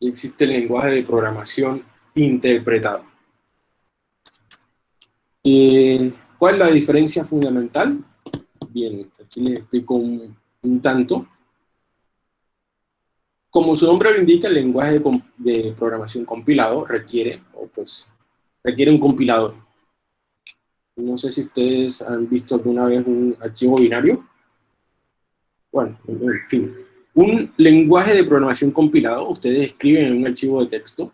y existe el lenguaje de programación interpretado. ¿Cuál es la diferencia fundamental? Bien, aquí les explico un tanto. Como su nombre lo indica, el lenguaje de, programación compilado requiere, o pues, requiere un compilador. No sé si ustedes han visto alguna vez un archivo binario. Bueno, en fin. Un lenguaje de programación compilado, ustedes escriben en un archivo de texto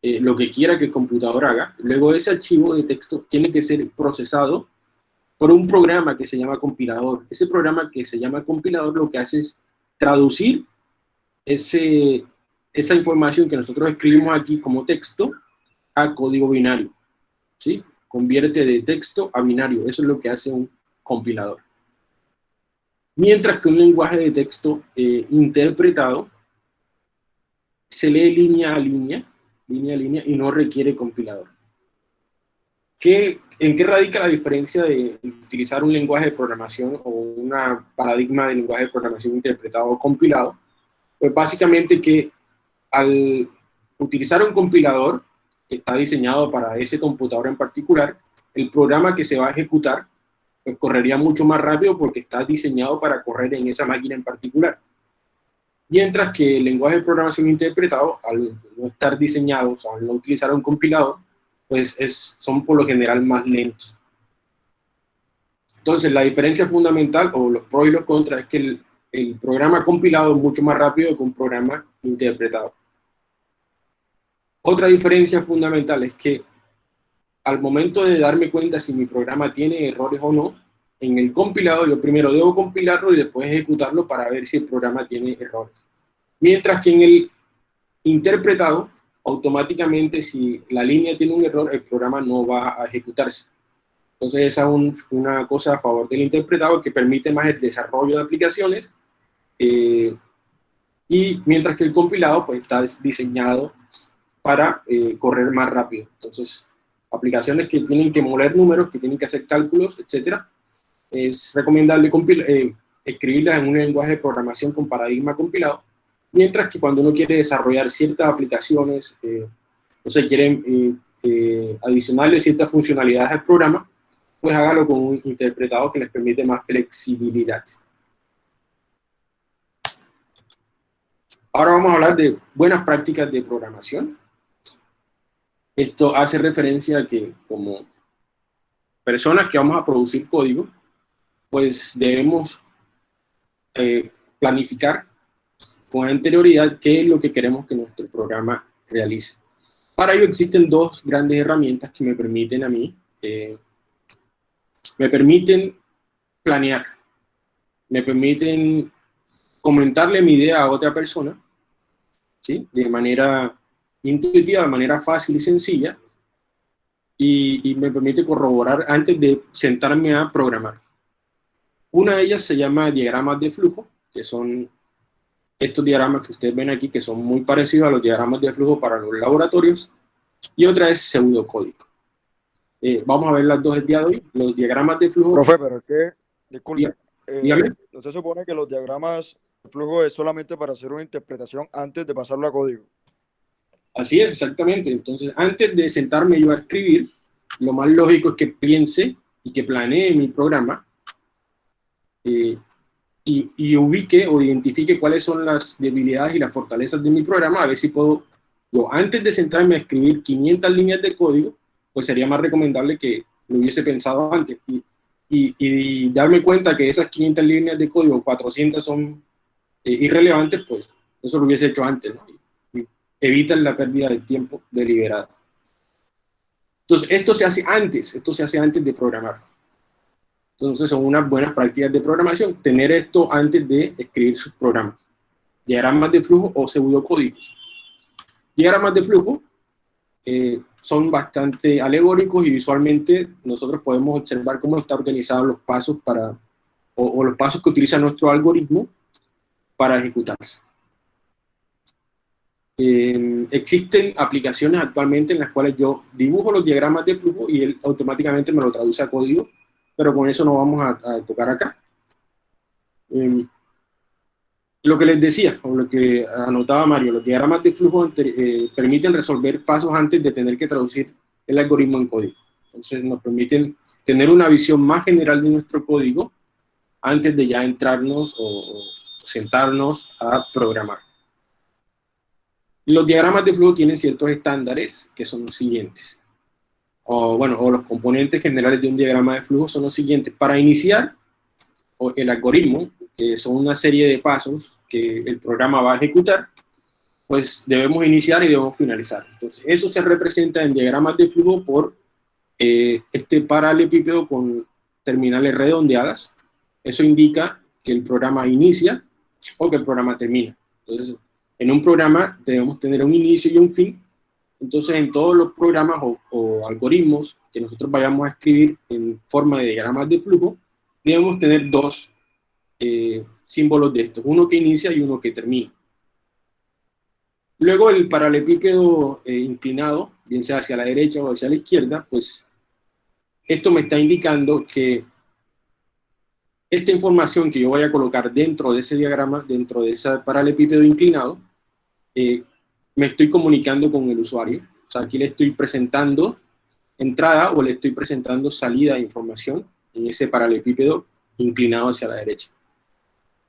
eh, lo que quiera que el computador haga. Luego ese archivo de texto tiene que ser procesado por un programa que se llama compilador. Ese programa que se llama compilador lo que hace es traducir ese, esa información que nosotros escribimos aquí como texto a código binario. ¿sí? Convierte de texto a binario. Eso es lo que hace un compilador. Mientras que un lenguaje de texto eh, interpretado se lee línea a línea, línea a línea, y no requiere compilador. ¿Qué, ¿En qué radica la diferencia de utilizar un lenguaje de programación o una paradigma de lenguaje de programación interpretado o compilado? Pues básicamente que al utilizar un compilador que está diseñado para ese computador en particular, el programa que se va a ejecutar pues correría mucho más rápido porque está diseñado para correr en esa máquina en particular. Mientras que el lenguaje de programación interpretado, al no estar diseñado, o sea, al no utilizar un compilador, pues es, son por lo general más lentos. Entonces, la diferencia fundamental, o los pros y los contras, es que el, el programa compilado es mucho más rápido que un programa interpretado. Otra diferencia fundamental es que al momento de darme cuenta si mi programa tiene errores o no, en el compilado yo primero debo compilarlo y después ejecutarlo para ver si el programa tiene errores. Mientras que en el interpretado, automáticamente si la línea tiene un error, el programa no va a ejecutarse. Entonces esa es una cosa a favor del interpretado que permite más el desarrollo de aplicaciones eh, y mientras que el compilado pues está diseñado para eh, correr más rápido. Entonces, aplicaciones que tienen que moler números, que tienen que hacer cálculos, etcétera, es recomendable eh, escribirlas en un lenguaje de programación con paradigma compilado, mientras que cuando uno quiere desarrollar ciertas aplicaciones, o se quieren adicionarle ciertas funcionalidades al programa, pues hágalo con un interpretado que les permite más flexibilidad. Ahora vamos a hablar de buenas prácticas de programación. Esto hace referencia a que como personas que vamos a producir código, pues debemos eh, planificar con anterioridad qué es lo que queremos que nuestro programa realice. Para ello existen dos grandes herramientas que me permiten a mí eh, me permiten planear, me permiten comentarle mi idea a otra persona, ¿sí? de manera intuitiva, de manera fácil y sencilla, y, me permite corroborar antes de sentarme a programar. Una de ellas se llama diagramas de flujo, que son estos diagramas que ustedes ven aquí, que son muy parecidos a los diagramas de flujo para los laboratorios, y otra es pseudocódigo. Eh, vamos a ver las dos el día de hoy, los diagramas de flujo. Profe, pero es que, disculpe, eh, ¿no se supone que los diagramas flujo es solamente para hacer una interpretación antes de pasarlo a código. Así es, exactamente. Entonces, antes de sentarme yo a escribir, lo más lógico es que piense y que planee mi programa eh, y, y, ubique o identifique cuáles son las debilidades y las fortalezas de mi programa, a ver si puedo, yo antes de sentarme a escribir 500 líneas de código, pues sería más recomendable que lo hubiese pensado antes y, y, darme cuenta que esas 500 líneas de código, 400 son eh, irrelevantes, pues eso lo hubiese hecho antes. Evitan la pérdida de tiempo deliberada. Entonces, esto se hace antes, esto se hace antes de programar. Entonces, son unas buenas prácticas de programación, tener esto antes de escribir sus programas. Diagramas de flujo o pseudocódigos. Diagramas de flujo eh, son bastante alegóricos y visualmente nosotros podemos observar cómo están organizados los pasos para, o, o los pasos que utiliza nuestro algoritmo para ejecutarse. Eh, existen aplicaciones actualmente en las cuales yo dibujo los diagramas de flujo y él automáticamente me lo traduce a código, pero con eso no vamos a, tocar acá. Eh, lo que les decía, o lo que anotaba Mario, los diagramas de flujo eh, permiten resolver pasos antes de tener que traducir el algoritmo en código. Entonces nos permiten tener una visión más general de nuestro código antes de ya entrarnos o sentarnos a programar. Los diagramas de flujo tienen ciertos estándares que son los siguientes. O, bueno, o los componentes generales de un diagrama de flujo son los siguientes. Para iniciar el algoritmo, que son una serie de pasos que el programa va a ejecutar, pues debemos iniciar y debemos finalizar. Entonces, eso se representa en diagramas de flujo por eh, este paralelepípedo con terminales redondeadas. Eso indica que el programa inicia o que el programa termina. Entonces, en un programa debemos tener un inicio y un fin. Entonces, en todos los programas o, o, algoritmos que nosotros vayamos a escribir en forma de diagramas de flujo, debemos tener dos eh, símbolos de estos, uno que inicia y uno que termina. Luego el paralelepípedo eh, inclinado, bien sea hacia la derecha o hacia la izquierda, pues esto me está indicando que esta información que yo voy a colocar dentro de ese diagrama, dentro de ese paralelepípedo inclinado, eh, me estoy comunicando con el usuario. O sea, aquí le estoy presentando entrada o le estoy presentando salida de información en ese paralelepípedo inclinado hacia la derecha.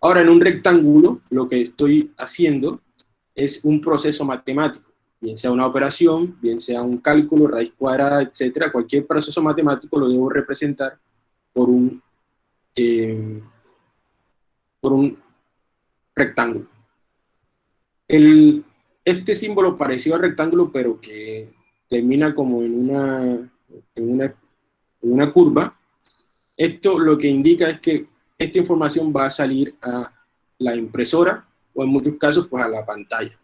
Ahora, en un rectángulo, lo que estoy haciendo es un proceso matemático, bien sea una operación, bien sea un cálculo, raíz cuadrada, etcétera. Cualquier proceso matemático lo debo representar por un, eh, por un rectángulo. El, este símbolo parecido al rectángulo, pero que termina como en una, en una, en una curva, esto lo que indica es que esta información va a salir a la impresora o en muchos casos pues a la pantalla.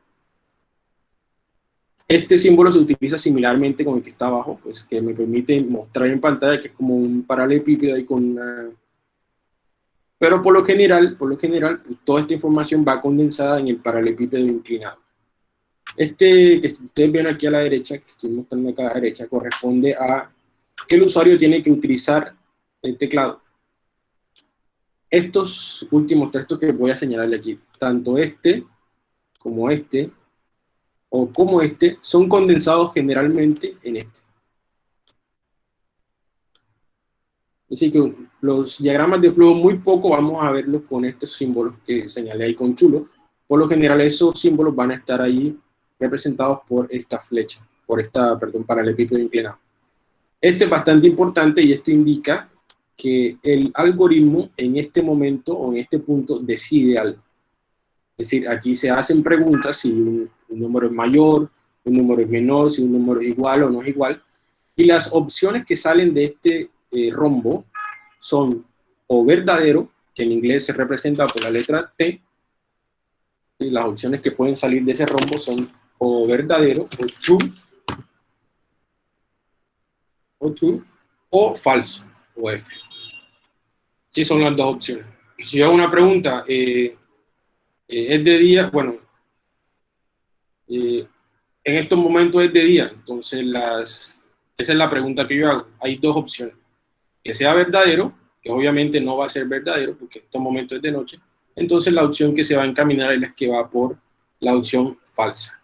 Este símbolo se utiliza similarmente con el que está abajo, pues que me permite mostrar en pantalla que es como un paralelepípedo ahí con una... Pero por lo general, por lo general, pues, toda esta información va condensada en el paralelepípedo inclinado. Este que ustedes ven aquí a la derecha, que estoy mostrando acá a la derecha, corresponde a que el usuario tiene que utilizar el teclado. Estos últimos textos que voy a señalarle aquí, tanto este como este, o como este, son condensados generalmente en este. Así que los diagramas de flujo muy poco vamos a verlos con estos símbolos que señalé ahí con chulo. Por lo general esos símbolos van a estar ahí representados por esta flecha, por esta, perdón, paralelepípedo inclinado. Este es bastante importante y esto indica que el algoritmo en este momento o en este punto decide algo. Es decir, aquí se hacen preguntas si un, un, número es mayor, un número es menor, si un número es igual o no es igual. Y las opciones que salen de este eh, rombo son o verdadero, que en inglés se representa por la letra T, y las opciones que pueden salir de ese rombo son o verdadero, o true, o true, o falso, o F. Sí, son las dos opciones. Si yo hago una pregunta, eh, eh, ¿es de día? Bueno, eh, en estos momentos es de día, entonces las, esa es la pregunta que yo hago. Hay dos opciones. Que sea verdadero, que obviamente no va a ser verdadero, porque en estos momentos es de noche, entonces la opción que se va a encaminar es la que va por la opción falsa.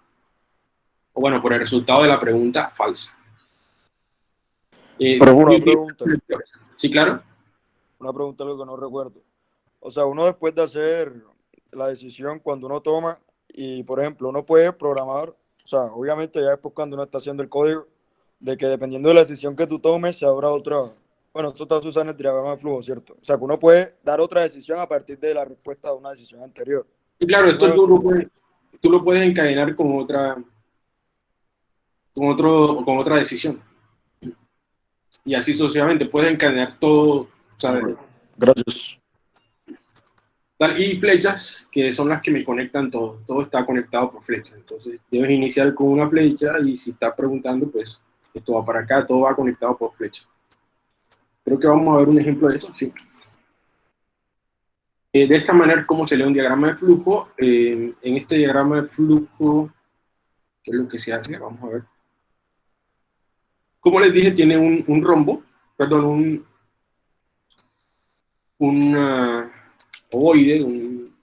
O bueno, por el resultado de la pregunta falsa. Eh, Pero una pregunta. Sí, claro. Una pregunta, algo que no recuerdo. O sea, uno después de hacer la decisión, cuando uno toma, y por ejemplo, uno puede programar, o sea, obviamente ya después cuando uno está haciendo el código, de que dependiendo de la decisión que tú tomes, se habrá otra, bueno, eso está usando el diagrama de flujo, ¿cierto? O sea, que uno puede dar otra decisión a partir de la respuesta de una decisión anterior. Y claro, esto tú, lo puedes, tú lo puedes encadenar con otra, con, otro, con otra decisión. Y así sucesivamente, puedes encadenar todo. ¿sabes? Gracias. Y flechas, que son las que me conectan todo. Todo está conectado por flechas. Entonces, debes iniciar con una flecha y si estás preguntando, pues esto va para acá, todo va conectado por flecha. Creo que vamos a ver un ejemplo de eso, sí. Eh, de esta manera, ¿cómo se lee un diagrama de flujo? Eh, en este diagrama de flujo, ¿qué es lo que se hace? Vamos a ver. Como les dije, tiene un, rombo, perdón, un, un ovoide, un,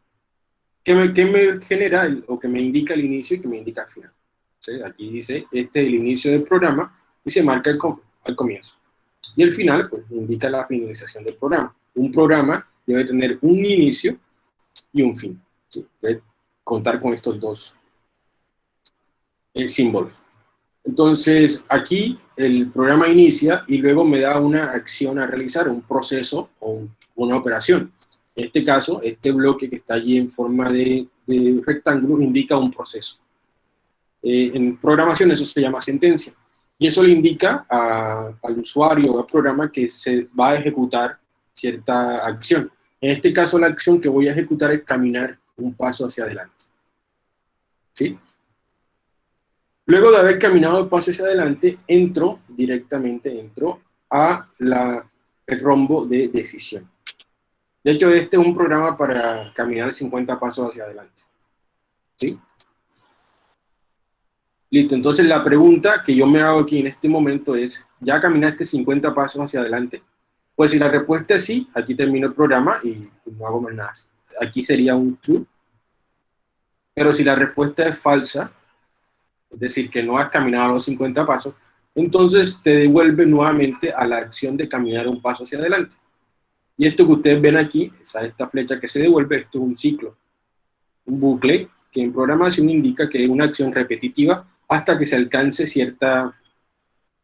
que, me, que me genera o que me indica el inicio y que me indica el final. Aquí dice, este es el inicio del programa y se marca el, al comienzo. Y el final, pues, indica la finalización del programa. Un programa debe tener un inicio y un fin. Debe contar con estos dos eh, símbolos. Entonces, aquí el programa inicia y luego me da una acción a realizar, un proceso o una operación. En este caso, este bloque que está allí en forma de, rectángulo indica un proceso. Eh, en programación eso se llama sentencia. Y eso le indica al usuario o al programa que se va a ejecutar cierta acción. En este caso, la acción que voy a ejecutar es caminar un paso hacia adelante. ¿Sí? Luego de haber caminado el paso hacia adelante, entro directamente, entro a la, el rombo de decisión. De hecho, este es un programa para caminar 50 pasos hacia adelante. ¿Sí? Listo, entonces la pregunta que yo me hago aquí en este momento es, ¿ya caminaste 50 pasos hacia adelante? Pues si la respuesta es sí, aquí termino el programa y no hago más nada. Aquí sería un true. Pero si la respuesta es falsa, es decir, que no has caminado los 50 pasos, entonces te devuelve nuevamente a la acción de caminar un paso hacia adelante. Y esto que ustedes ven aquí, esta flecha que se devuelve, esto es un ciclo, un bucle, que en programación indica que es una acción repetitiva hasta que se alcance cierta,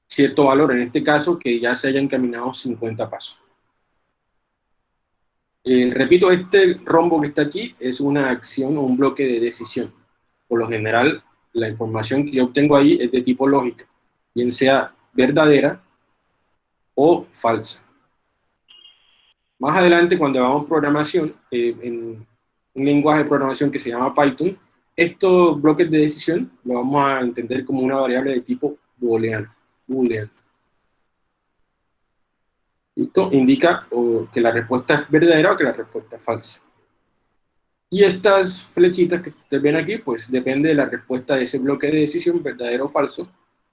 cierto valor, en este caso que ya se hayan caminado 50 pasos. Eh, repito, este rombo que está aquí es una acción o un bloque de decisión. Por lo general, la información que yo obtengo ahí es de tipo lógica, bien sea verdadera o falsa. Más adelante, cuando hagamos programación, eh, en un lenguaje de programación que se llama Python, estos bloques de decisión lo vamos a entender como una variable de tipo booleano. Esto indica que la respuesta es verdadera o que la respuesta es falsa. Y estas flechitas que ustedes ven aquí, pues depende de la respuesta de ese bloque de decisión, verdadero o falso.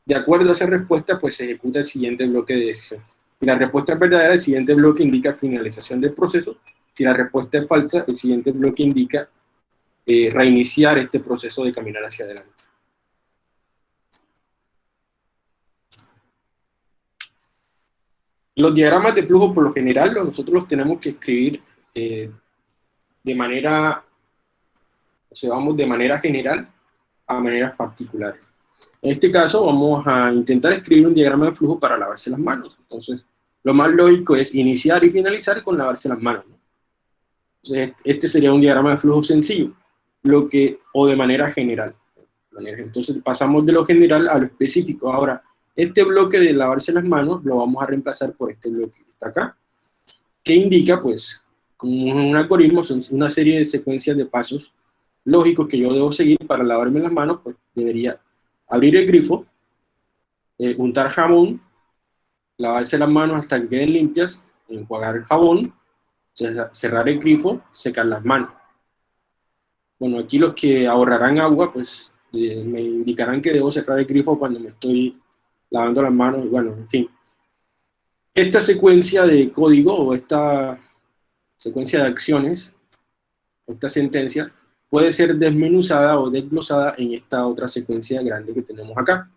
De acuerdo a esa respuesta, pues se ejecuta el siguiente bloque de decisión. Si la respuesta es verdadera, el siguiente bloque indica finalización del proceso. Si la respuesta es falsa, el siguiente bloque indica eh, reiniciar este proceso de caminar hacia adelante. Los diagramas de flujo, por lo general, nosotros los tenemos que escribir eh, de manera, o sea, vamos de manera general a maneras particulares. En este caso vamos a intentar escribir un diagrama de flujo para lavarse las manos. Entonces, lo más lógico es iniciar y finalizar con lavarse las manos. Entonces, este sería un diagrama de flujo sencillo, lo que, o de manera general. Entonces pasamos de lo general a lo específico. Ahora, este bloque de lavarse las manos lo vamos a reemplazar por este bloque que está acá, que indica, pues, como un algoritmo, son una serie de secuencias de pasos lógicos que yo debo seguir para lavarme las manos, pues debería abrir el grifo, eh, untar jabón, lavarse las manos hasta que queden limpias, enjuagar el jabón, cerrar el grifo, secar las manos. Bueno, aquí los que ahorrarán agua, pues eh, me indicarán que debo cerrar el grifo cuando me estoy lavando las manos, bueno, en fin. Esta secuencia de código o esta secuencia de acciones esta sentencia, puede ser desmenuzada o desglosada en esta otra secuencia grande que tenemos acá.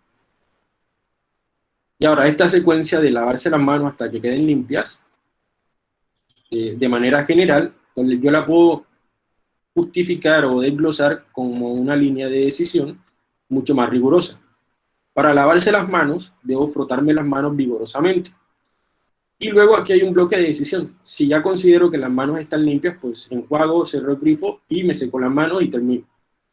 Y ahora, esta secuencia de lavarse las manos hasta que queden limpias, eh, de manera general, yo la puedo justificar o desglosar como una línea de decisión mucho más rigurosa. Para lavarse las manos, debo frotarme las manos vigorosamente. Y luego aquí hay un bloque de decisión. Si ya considero que las manos están limpias, pues enjuago, cerro el grifo y me seco las manos y termino.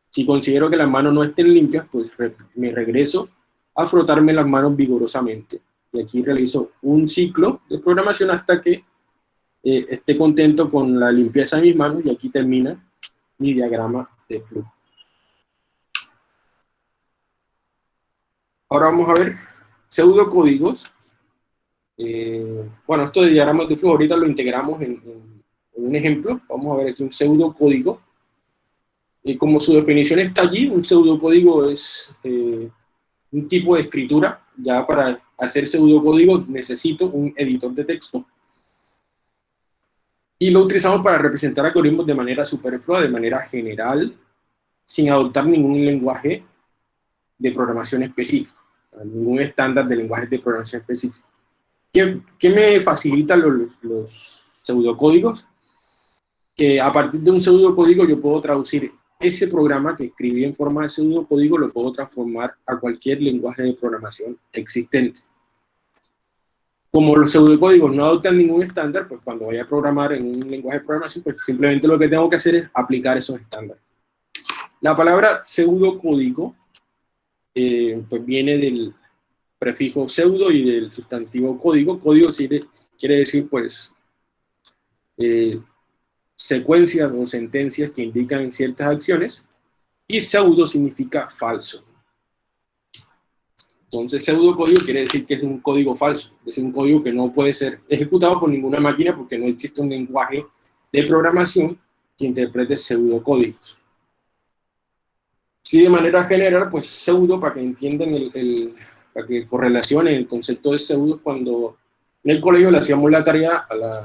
Si considero que las manos no estén limpias, pues me regreso a frotarme las manos vigorosamente. Y aquí realizo un ciclo de programación hasta que eh, esté contento con la limpieza de mis manos y aquí termina mi diagrama de flujo. Ahora vamos a ver pseudocódigos. Eh, bueno, esto de diagramas de flujo ahorita lo integramos en, un ejemplo. Vamos a ver aquí un pseudocódigo. Y como su definición está allí, un pseudocódigo es eh, un tipo de escritura. Ya para hacer pseudocódigo necesito un editor de texto. Y lo utilizamos para representar algoritmos de manera superflua, de manera general, sin adoptar ningún lenguaje de programación específico ningún estándar de lenguaje de programación específico. ¿Qué, me facilita los, los, pseudocódigos? Que a partir de un pseudocódigo yo puedo traducir ese programa que escribí en forma de pseudocódigo, lo puedo transformar a cualquier lenguaje de programación existente. Como los pseudocódigos no adoptan ningún estándar, pues cuando vaya a programar en un lenguaje de programación, pues simplemente lo que tengo que hacer es aplicar esos estándares. La palabra pseudocódigo eh, pues viene del prefijo pseudo y del sustantivo código. Código quiere decir, pues, eh, secuencias o sentencias que indican ciertas acciones, y pseudo significa falso. Entonces, pseudo código quiere decir que es un código falso, es un código que no puede ser ejecutado por ninguna máquina porque no existe un lenguaje de programación que interprete pseudocódigos. Sí, de manera general, pues pseudo, para que entiendan el, para que correlacionen el concepto de pseudo, cuando en el colegio le hacíamos la tarea a la,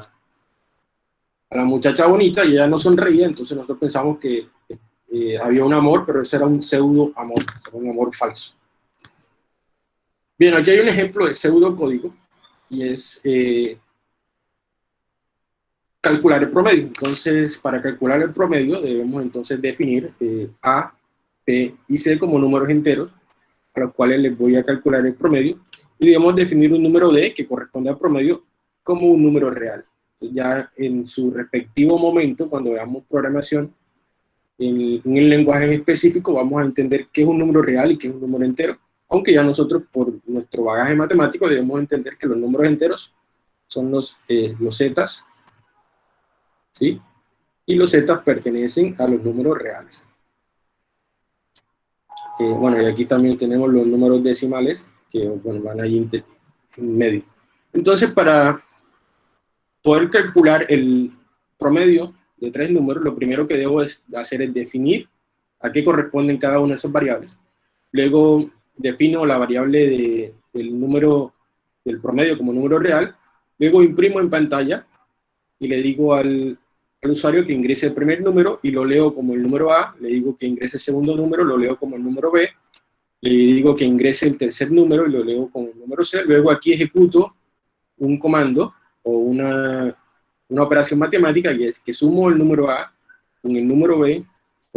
a la muchacha bonita y ella no sonreía, entonces nosotros pensamos que eh, había un amor, pero ese era un pseudo amor, un amor falso. Bien, aquí hay un ejemplo de pseudo código, y es eh, calcular el promedio. Entonces, para calcular el promedio debemos entonces definir eh, A P y C como números enteros, a los cuales les voy a calcular el promedio, y debemos definir un número D que corresponde al promedio como un número real. ya en su respectivo momento, cuando veamos programación en, en el lenguaje en específico, vamos a entender qué es un número real y qué es un número entero, aunque ya nosotros por nuestro bagaje matemático debemos entender que los números enteros son los, eh, los zetas, ¿sí? Y los zetas pertenecen a los números reales bueno, y aquí también tenemos los números decimales que bueno, van ahí en medio. Entonces, para poder calcular el promedio de tres números, lo primero que debo hacer es definir a qué corresponden cada una de esas variables. Luego defino la variable del número del promedio como número real. Luego imprimo en pantalla y le digo al, al usuario que ingrese el primer número y lo leo como el número A, le digo que ingrese el segundo número, lo leo como el número B, le digo que ingrese el tercer número y lo leo como el número C, luego aquí ejecuto un comando o una, una operación matemática y es que sumo el número A con el número B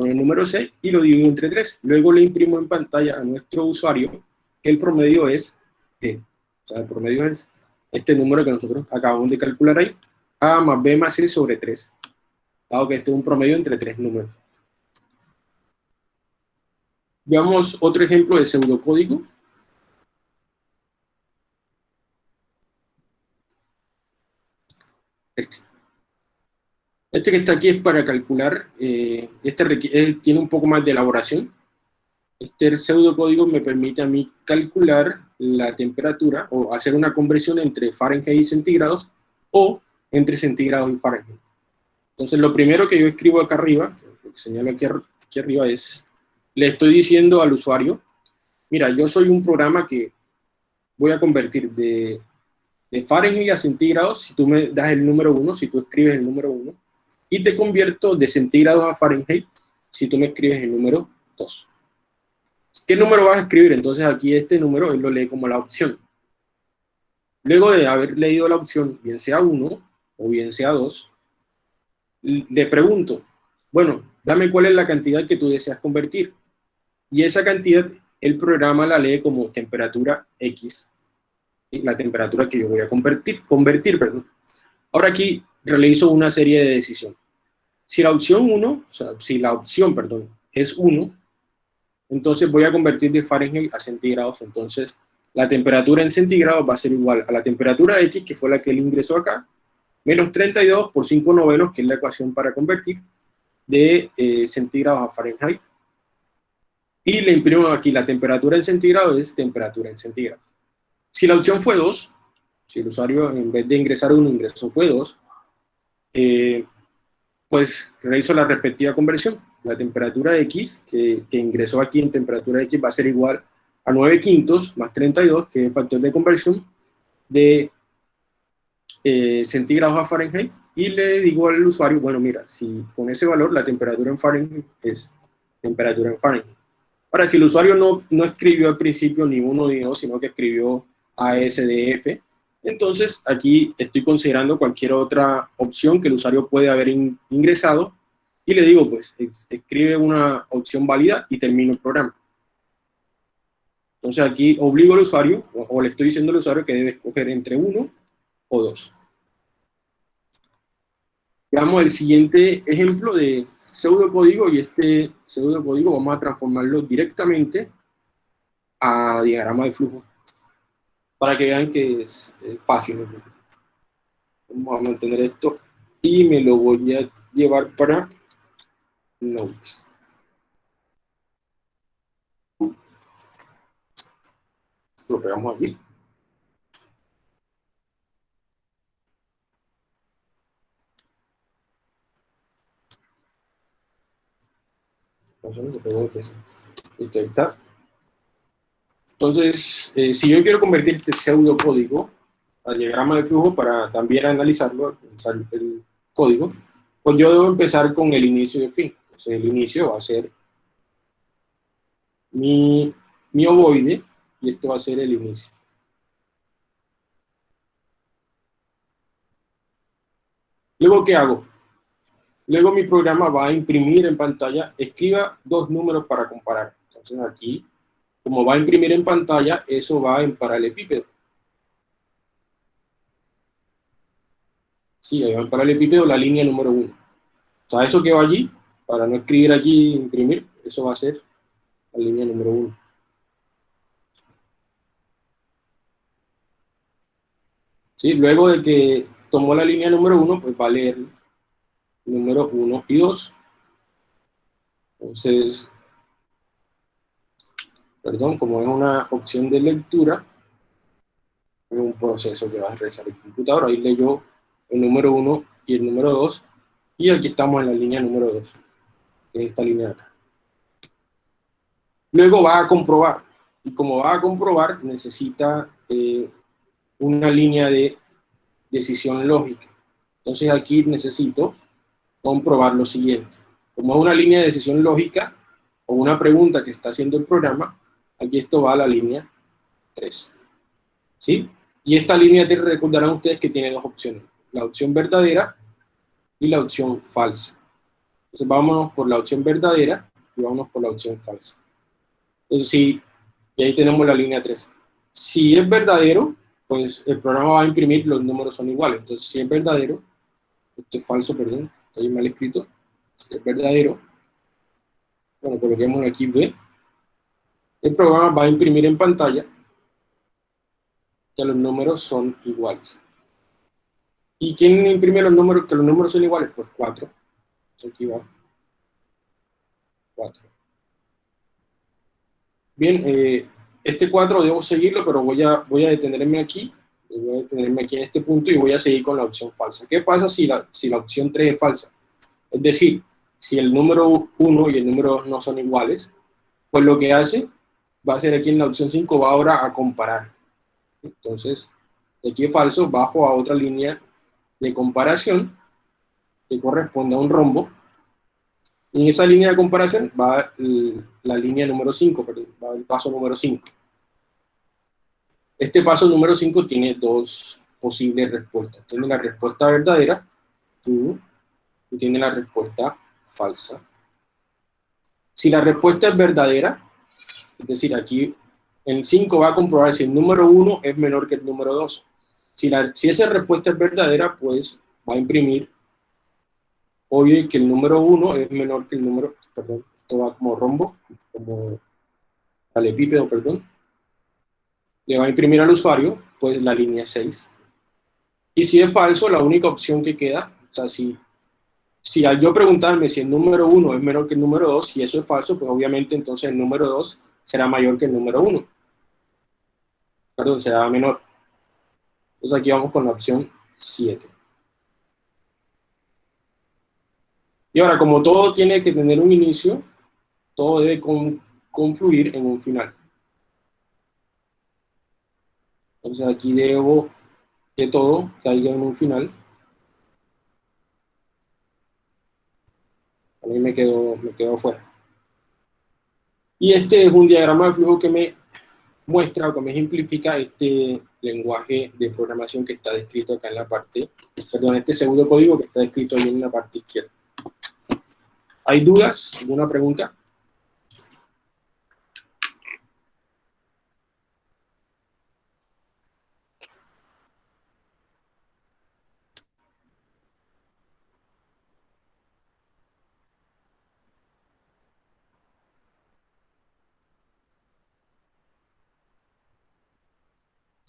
con el número C y lo divido entre 3. Luego le imprimo en pantalla a nuestro usuario que el promedio es T. O sea, el promedio es este número que nosotros acabamos de calcular ahí, A más B más C sobre 3 dado que este es un promedio entre tres números. Veamos otro ejemplo de pseudocódigo. Este. Este que está aquí es para calcular, eh, este eh, tiene un poco más de elaboración. Este pseudocódigo me permite a mí calcular la temperatura o hacer una conversión entre Fahrenheit y centígrados o entre centígrados y Fahrenheit. Entonces, lo primero que yo escribo acá arriba, lo que señalo aquí, aquí arriba es, le estoy diciendo al usuario, mira, yo soy un programa que voy a convertir de, de Fahrenheit a centígrados, si tú me das el número 1, si tú escribes el número 1, y te convierto de centígrados a Fahrenheit si tú me escribes el número 2. ¿Qué número vas a escribir? Entonces aquí este número él lo lee como la opción. Luego de haber leído la opción, bien sea 1 o bien sea 2, le pregunto, bueno, dame cuál es la cantidad que tú deseas convertir. Y esa cantidad, el programa la lee como temperatura X, la temperatura que yo voy a convertir, convertir perdón. Ahora aquí realizo una serie de decisiones. Si la opción 1, o sea, si la opción, perdón, es 1, entonces voy a convertir de Fahrenheit a centígrados, entonces la temperatura en centígrados va a ser igual a la temperatura X, que fue la que él ingresó acá, menos 32 por 5 novenos, que es la ecuación para convertir, de eh, centígrados a Fahrenheit. Y le imprimo aquí la temperatura en centígrados es temperatura en centígrados. Si la opción fue 2, si el usuario en vez de ingresar 1 ingresó fue 2, eh, pues realizo la respectiva conversión. La temperatura X, que, que ingresó aquí en temperatura X, va a ser igual a 9 quintos más 32, que es el factor de conversión, de eh, centígrados a Fahrenheit, y le digo al usuario, bueno, mira, si con ese valor la temperatura en Fahrenheit es temperatura en Fahrenheit. Ahora, si el usuario no, no escribió al principio ni uno ni dos, sino que escribió ASDF, entonces aquí estoy considerando cualquier otra opción que el usuario puede haber ingresado y le digo, pues, escribe una opción válida y termino el programa. Entonces aquí obligo al usuario, o, le estoy diciendo al usuario que debe escoger entre uno o dos. Veamos el siguiente ejemplo de pseudocódigo, y este pseudocódigo vamos a transformarlo directamente a diagrama de flujo, para que vean que es, fácil. Vamos a mantener esto, y me lo voy a llevar para Notes. Lo pegamos aquí. Entonces, eh, si yo quiero convertir este pseudo código a diagrama de flujo para también analizarlo, el código, pues yo debo empezar con el inicio y el fin. Entonces, el inicio va a ser mi, mi ovoide, y esto va a ser el inicio. Luego, ¿qué hago? Luego mi programa va a imprimir en pantalla, escriba dos números para comparar. Entonces aquí, como va a imprimir en pantalla, eso va en paralelepípedo. Sí, ahí va en paralelepípedo la línea número uno. O sea, eso que va allí, para no escribir allí imprimir, eso va a ser la línea número uno. ¿sí? Luego de que tomó la línea número 1, pues va a leer número 1 y 2. Entonces, perdón, como es una opción de lectura, es un proceso que va a realizar el computador. Ahí leyó el número 1 y el número 2, y aquí estamos en la línea número 2, que es esta línea de acá. Luego va a comprobar, y como va a comprobar, necesita eh, una línea de decisión lógica. Entonces aquí necesito comprobar lo siguiente. Como es una línea de decisión lógica o una pregunta que está haciendo el programa, aquí esto va a la línea 3. ¿Sí? Y esta línea 3 recordarán ustedes que tiene dos opciones. La opción verdadera y la opción falsa. Entonces vámonos por la opción verdadera y vámonos por la opción falsa. Entonces sí, y ahí tenemos la línea 3. Si es verdadero, pues el programa va a imprimir los números son iguales. Entonces, si es verdadero, esto es falso, perdón, estoy mal escrito, si es verdadero, bueno, coloquemos aquí B, el programa va a imprimir en pantalla que los números son iguales. ¿Y quién imprime los números, que los números son iguales? Pues 4. Aquí va. 4. Bien, eh, este 4 debo seguirlo, pero voy a, voy a detenerme aquí, voy a detenerme aquí en este punto y voy a seguir con la opción falsa. ¿Qué pasa si la, si la opción 3 es falsa? Es decir, si el número 1 y el número 2 no son iguales, pues lo que hace, va a ser aquí en la opción 5, va ahora a comparar. Entonces, de aquí falso, bajo a otra línea de comparación, que corresponde a un rombo. Y en esa línea de comparación va la línea número 5, perdón, va el paso número 5. Este paso número 5 tiene dos posibles respuestas. Tiene la respuesta verdadera, y tiene la respuesta falsa. Si la respuesta es verdadera, es decir, aquí en 5 va a comprobar si el número 1 es menor que el número 2. Si, la, si esa respuesta es verdadera, pues va a imprimir, obvio que el número 1 es menor que el número, perdón, esto va como rombo, como palepípedo, perdón. Le va a imprimir al usuario, pues la línea 6. Y si es falso, la única opción que queda, o sea, si, si al yo preguntarme si el número 1 es menor que el número 2, si eso es falso, pues obviamente entonces el número 2 será mayor que el número 1. Perdón, será menor. Entonces aquí vamos con la opción 7. Y ahora, como todo tiene que tener un inicio, todo debe con- confluir en un final. Entonces aquí debo que todo caiga en un final. A mí me quedó, me quedó fuera. Y este es un diagrama de flujo que me muestra o que me ejemplifica este lenguaje de programación que está descrito acá en la parte, perdón, este segundo código que está descrito ahí en la parte izquierda. ¿Hay dudas? ¿Alguna pregunta?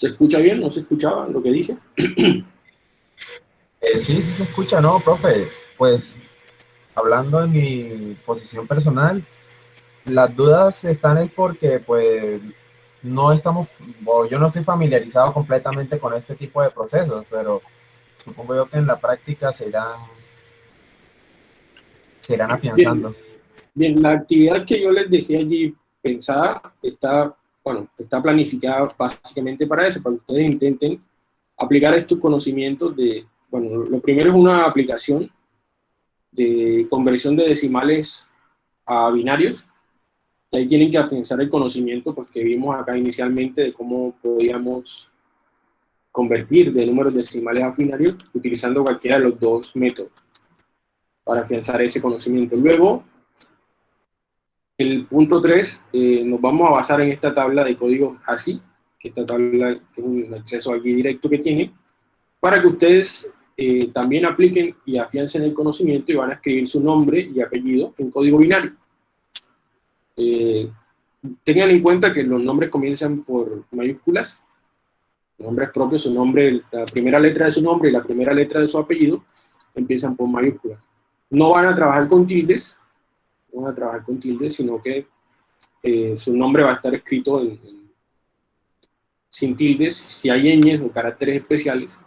¿Se escucha bien? ¿No se escuchaba lo que dije? Eh, sí, sí se escucha, ¿no, profe? Pues hablando en mi posición personal, las dudas están es porque pues no estamos, o yo no estoy familiarizado completamente con este tipo de procesos, pero supongo yo que en la práctica se irán, se irán afianzando. Bien, la actividad que yo les dejé allí pensada está, bueno, está planificada básicamente para eso, para que ustedes intenten aplicar estos conocimientos de, bueno, lo primero es una aplicación de conversión de decimales a binarios, y ahí tienen que afianzar el conocimiento pues, que vimos acá inicialmente de cómo podíamos convertir de números decimales a binarios utilizando cualquiera de los dos métodos para afianzar ese conocimiento. Luego, el punto 3, nos vamos a basar en esta tabla de código ASCII, que esta tabla es un acceso aquí directo que tiene, para que ustedes eh, también apliquen y afiancen el conocimiento y van a escribir su nombre y apellido en código binario. Eh, tengan en cuenta que los nombres comienzan por mayúsculas, nombres propios, su nombre, la primera letra de su nombre y la primera letra de su apellido empiezan por mayúsculas. No van a trabajar con tildes, no van a trabajar con tildes, sino que eh, su nombre va a estar escrito en, en- sin tildes. Si hay ñes o caracteres especiales,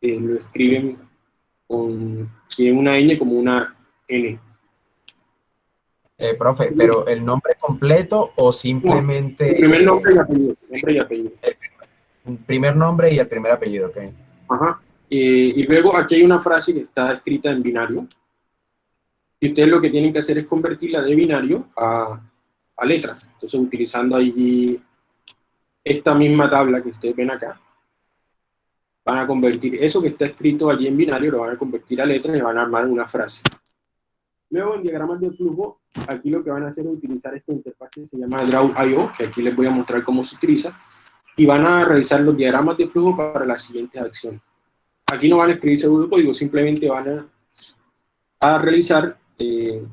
eh, lo escriben con, si es una ñ como una n. Eh, profe, pero el nombre completo o simplemente El primer nombre y apellido. Nombre y apellido. el primer nombre y el primer apellido, ok. Ajá. Eh, y luego aquí hay una frase que está escrita en binario. Y ustedes lo que tienen que hacer es convertirla de binario a, a letras. Entonces, utilizando allí esta misma tabla que ustedes ven acá, van a convertir eso que está escrito allí en binario, lo van a convertir a letras y van a armar una frase. Luego, en diagramas de flujo, aquí lo que van a hacer es utilizar esta interfaz que se llama Draw.io, que aquí les voy a mostrar cómo se utiliza, y van a realizar los diagramas de flujo para las siguientes acciones. Aquí no van a escribir seguro código, simplemente van a, a realizar eh,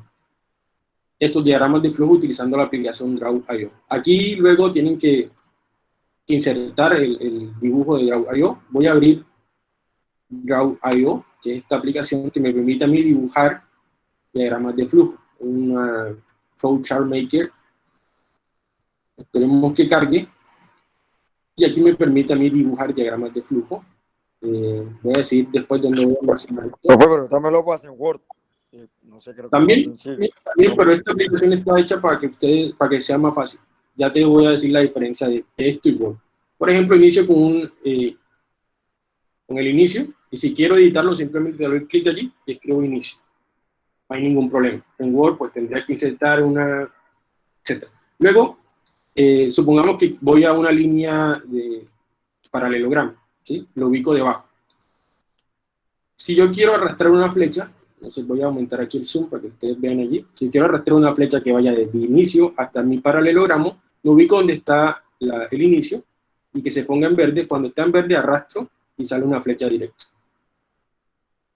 estos diagramas de flujo utilizando la aplicación Draw.io. Aquí luego tienen que, insertar el, dibujo de Draw.io. Voy a abrir Draw.io, que es esta aplicación que me permite a mí dibujar diagramas de flujo. Una Flowchart Maker. Esperemos que cargue. Y aquí me permite a mí dibujar diagramas de flujo. Eh, voy a decir después dónde voy a almacenar. Profe, pero también lo pasa en Word. Eh, No sé, creo que También, también, pero esta aplicación está hecha para que ustedes, para que sea más fácil. Ya te voy a decir la diferencia de esto y Word. Por ejemplo, inicio con un, eh, con el inicio, Y si quiero editarlo, simplemente doy clic allí y escribo inicio. No hay ningún problema. En Word, pues tendría que insertar una, etc. Luego, eh, supongamos que voy a una línea de paralelogramo, ¿sí? Lo ubico debajo. Si yo quiero arrastrar una flecha, entonces voy a aumentar aquí el zoom para que ustedes vean allí. Si quiero arrastrar una flecha que vaya desde inicio hasta mi paralelogramo, lo ubico donde está el inicio y que se ponga en verde. Cuando está en verde arrastro y sale una flecha directa.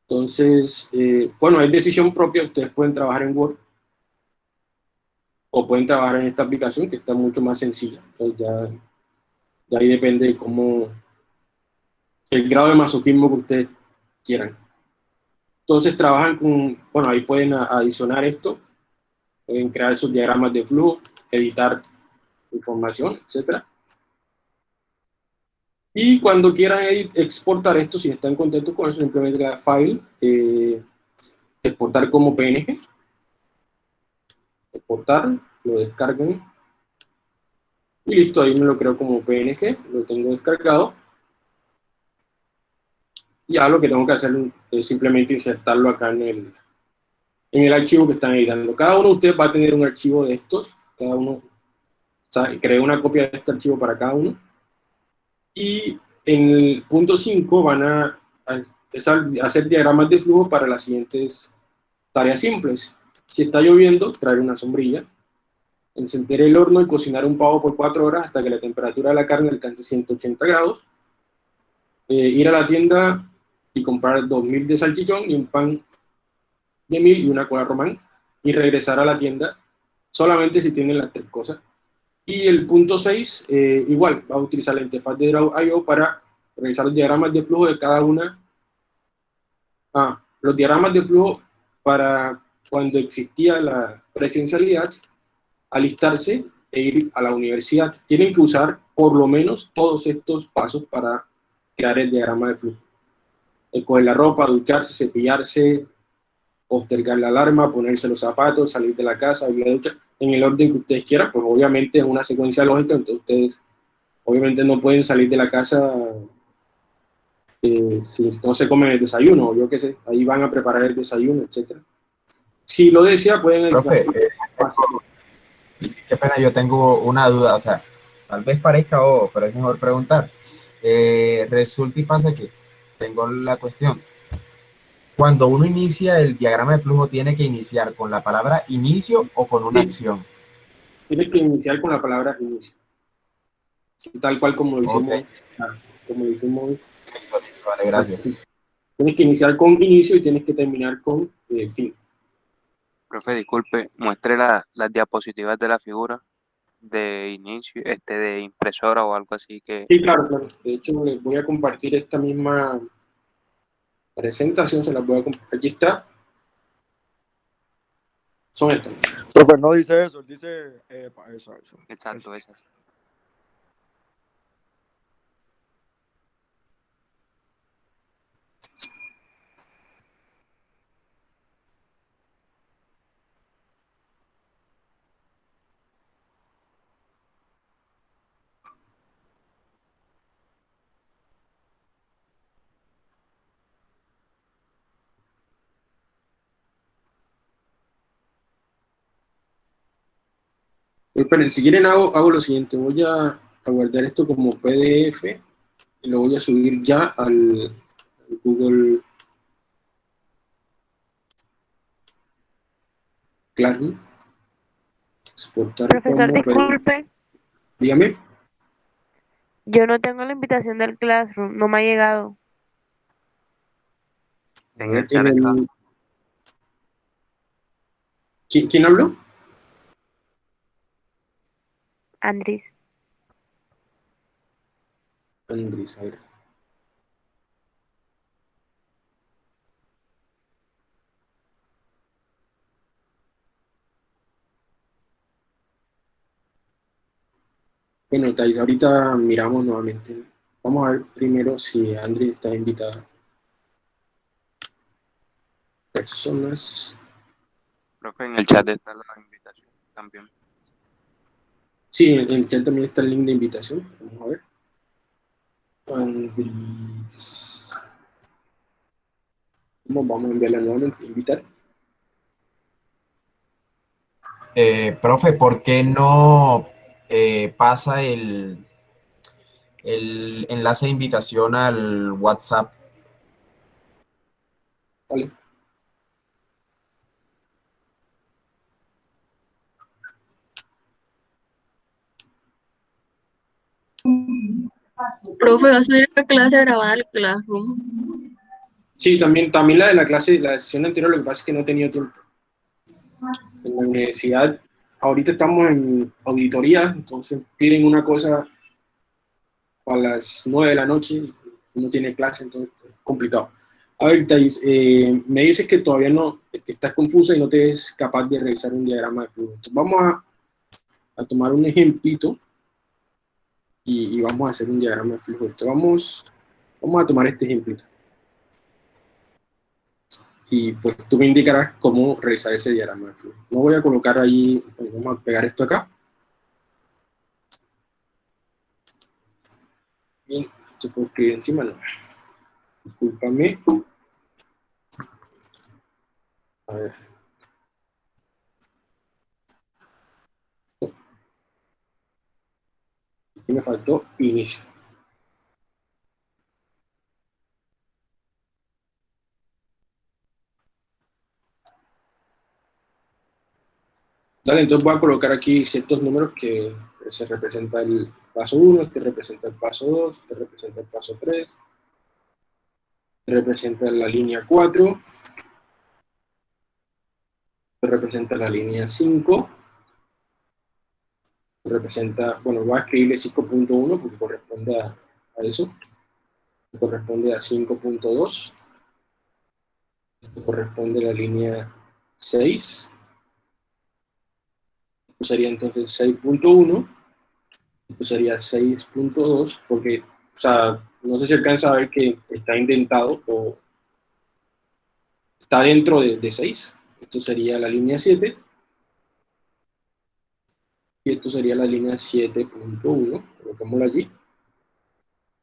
Entonces, eh, bueno, es decisión propia, ustedes pueden trabajar en Word o pueden trabajar en esta aplicación que está mucho más sencilla. Entonces ya, ya ahí depende de cómo, el grado de masoquismo que ustedes quieran. Entonces trabajan con, bueno, ahí pueden adicionar esto, pueden crear sus diagramas de flujo, editar información, etcétera. Y cuando quieran exportar esto, si están contentos con eso, simplemente la file, eh, exportar como PNG, exportar, lo descargan, y listo, ahí me lo creo como PNG, lo tengo descargado. Ya lo que tengo que hacer es simplemente insertarlo acá en el, en el archivo que están editando. Cada uno de ustedes va a tener un archivo de estos, cada uno, o sea, creé una copia de este archivo para cada uno y en el punto 5 van a, hacer diagramas de flujo para las siguientes tareas simples. Si está lloviendo, traer una sombrilla, encender el horno y cocinar un pavo por 4 horas hasta que la temperatura de la carne alcance 180 grados, eh, ir a la tienda y comprar 2000 de salchichón y un pan de mil y una cola román, y regresar a la tienda solamente si tienen las tres cosas y el punto 6, eh, igual, va a utilizar la interfaz de Draw.io para realizar los diagramas de flujo de cada una. Ah, los diagramas de flujo para cuando existía la presencialidad, alistarse e ir a la universidad. Tienen que usar por lo menos todos estos pasos para crear el diagrama de flujo. Coger la ropa, ducharse, cepillarse, postergar la alarma, ponerse los zapatos, salir de la casa, ir a la ducha en el orden que ustedes quieran, pues obviamente es una secuencia lógica, entonces ustedes obviamente no pueden salir de la casa eh, si no se comen el desayuno, yo qué sé, ahí van a preparar el desayuno, etcétera. Si lo desea, pueden... Profe, eh, qué pena, yo tengo una duda, o sea, tal vez parezca o pero es mejor preguntar. Eh, resulta y pasa que tengo la cuestión, cuando uno inicia el diagrama de flujo, ¿tiene que iniciar con la palabra inicio o con una acción? Tiene que iniciar con la palabra inicio. tal cual como lo hicimos. Como lo Listo, listo, vale, gracias. Tienes que iniciar con inicio y tienes que terminar con eh, fin. Profe, disculpe, muestre las diapositivas de la figura de inicio, este de impresora o algo así que... Sí, claro, claro. De hecho, les voy a compartir esta misma presentación se las voy a compartir. Aquí está. Son estos. Pero no dice eso, dice eh, eso, eso. Exacto, esas. Esperen, si quieren hago, hago lo siguiente, voy a, guardar esto como PDF y lo voy a subir ya al, Google Classroom. Exportar Profesor, disculpe. Dígame. Yo no tengo la invitación del Classroom, no me ha llegado. En el ¿Quién habló? Andrés. Andrés, a ver. Bueno, Thais, ahorita miramos nuevamente. Vamos a ver primero si Andrés está invitada. Personas. Profe, en el chat está la invitación también. Sí, en el chat también está el link de invitación. Vamos a ver. Vamos a enviarla nuevamente, invitar. Eh, profe, ¿por qué no eh, pasa el, el enlace de invitación al WhatsApp? Vale. Profe, va a subir la clase grabada al Classroom. Sí, también, también la de la clase, la sesión anterior, lo que pasa es que no he tenido tiempo. En la universidad, ahorita estamos en auditoría, entonces piden una cosa a las 9 de la noche, no tiene clase, entonces es complicado. A ver, Thais, eh, me dices que todavía no, estás confusa y no te es capaz de realizar un diagrama de flujo. Vamos a, a tomar un ejemplito y, vamos a hacer un diagrama de flujo. Entonces vamos, vamos a tomar este ejemplito. Y pues tú me indicarás cómo realizar ese diagrama de flujo. No voy a colocar ahí, vamos a pegar esto acá. Bien, esto puedo escribir encima, no. Discúlpame. A ver. Aquí me faltó inicio. Dale, entonces voy a colocar aquí ciertos números que se representa el paso 1, este representa el paso 2, este representa el paso 3, este representa la línea 4, este representa la línea 5, representa, bueno, voy a escribirle 5.1 porque corresponde a, a eso, corresponde a 5.2, esto corresponde a la línea 6, esto sería entonces 6.1, esto sería 6.2, porque, o sea, no sé si alcanza a ver que está indentado o está dentro de, de 6. Esto sería la línea 7. Y esto sería la línea 7.1, colocámoslo allí.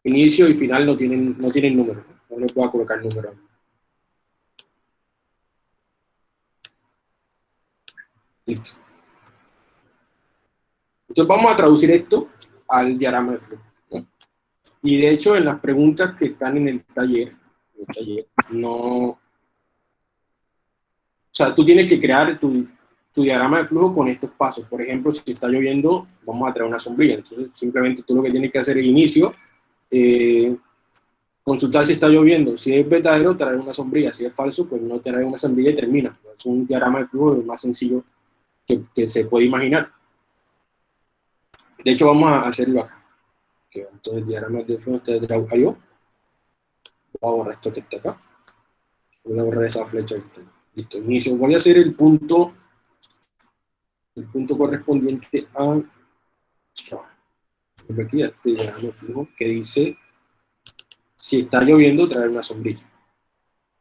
Inicio y final no tienen, no tienen número, no le puedo colocar número. Listo. Entonces vamos a traducir esto al diagrama de flujo. Y de hecho en las preguntas que están en en el taller no... O sea, tú tienes que crear tu, tu, diagrama de flujo con estos pasos. Por ejemplo, si está lloviendo, vamos a traer una sombrilla. Entonces simplemente tú lo que tienes que hacer es inicio, eh, consultar si está lloviendo. Si es verdadero, traer una sombrilla. Si es falso, pues no traer una sombrilla y termina. Es un diagrama de flujo más sencillo que, que se puede imaginar. De hecho, vamos a hacerlo acá. Entonces, diagrama de flujo este de Drag.io. Voy a borrar esto que está acá. Voy a borrar esa flecha que está. Listo, inicio. Voy a hacer el punto, el punto correspondiente a, aquí, este de flujo que dice, si está lloviendo, traer una sombrilla.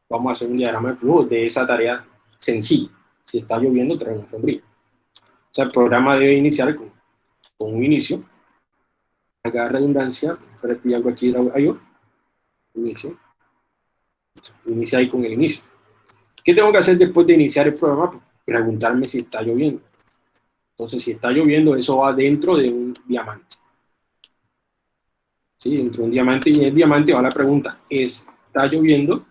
Vamos a hacer un diagrama de flujo de esa tarea sencilla. Si está lloviendo, traer una sombrilla. O sea, el programa debe iniciar con con un inicio, acá redundancia, para que algo aquí yo, inicio, inicia ahí con el inicio. ¿Qué tengo que hacer después de iniciar el programa? Preguntarme si está lloviendo. Entonces, si está lloviendo, eso va dentro de un diamante. ¿Sí? Dentro de un diamante y el diamante va la pregunta, ¿está lloviendo?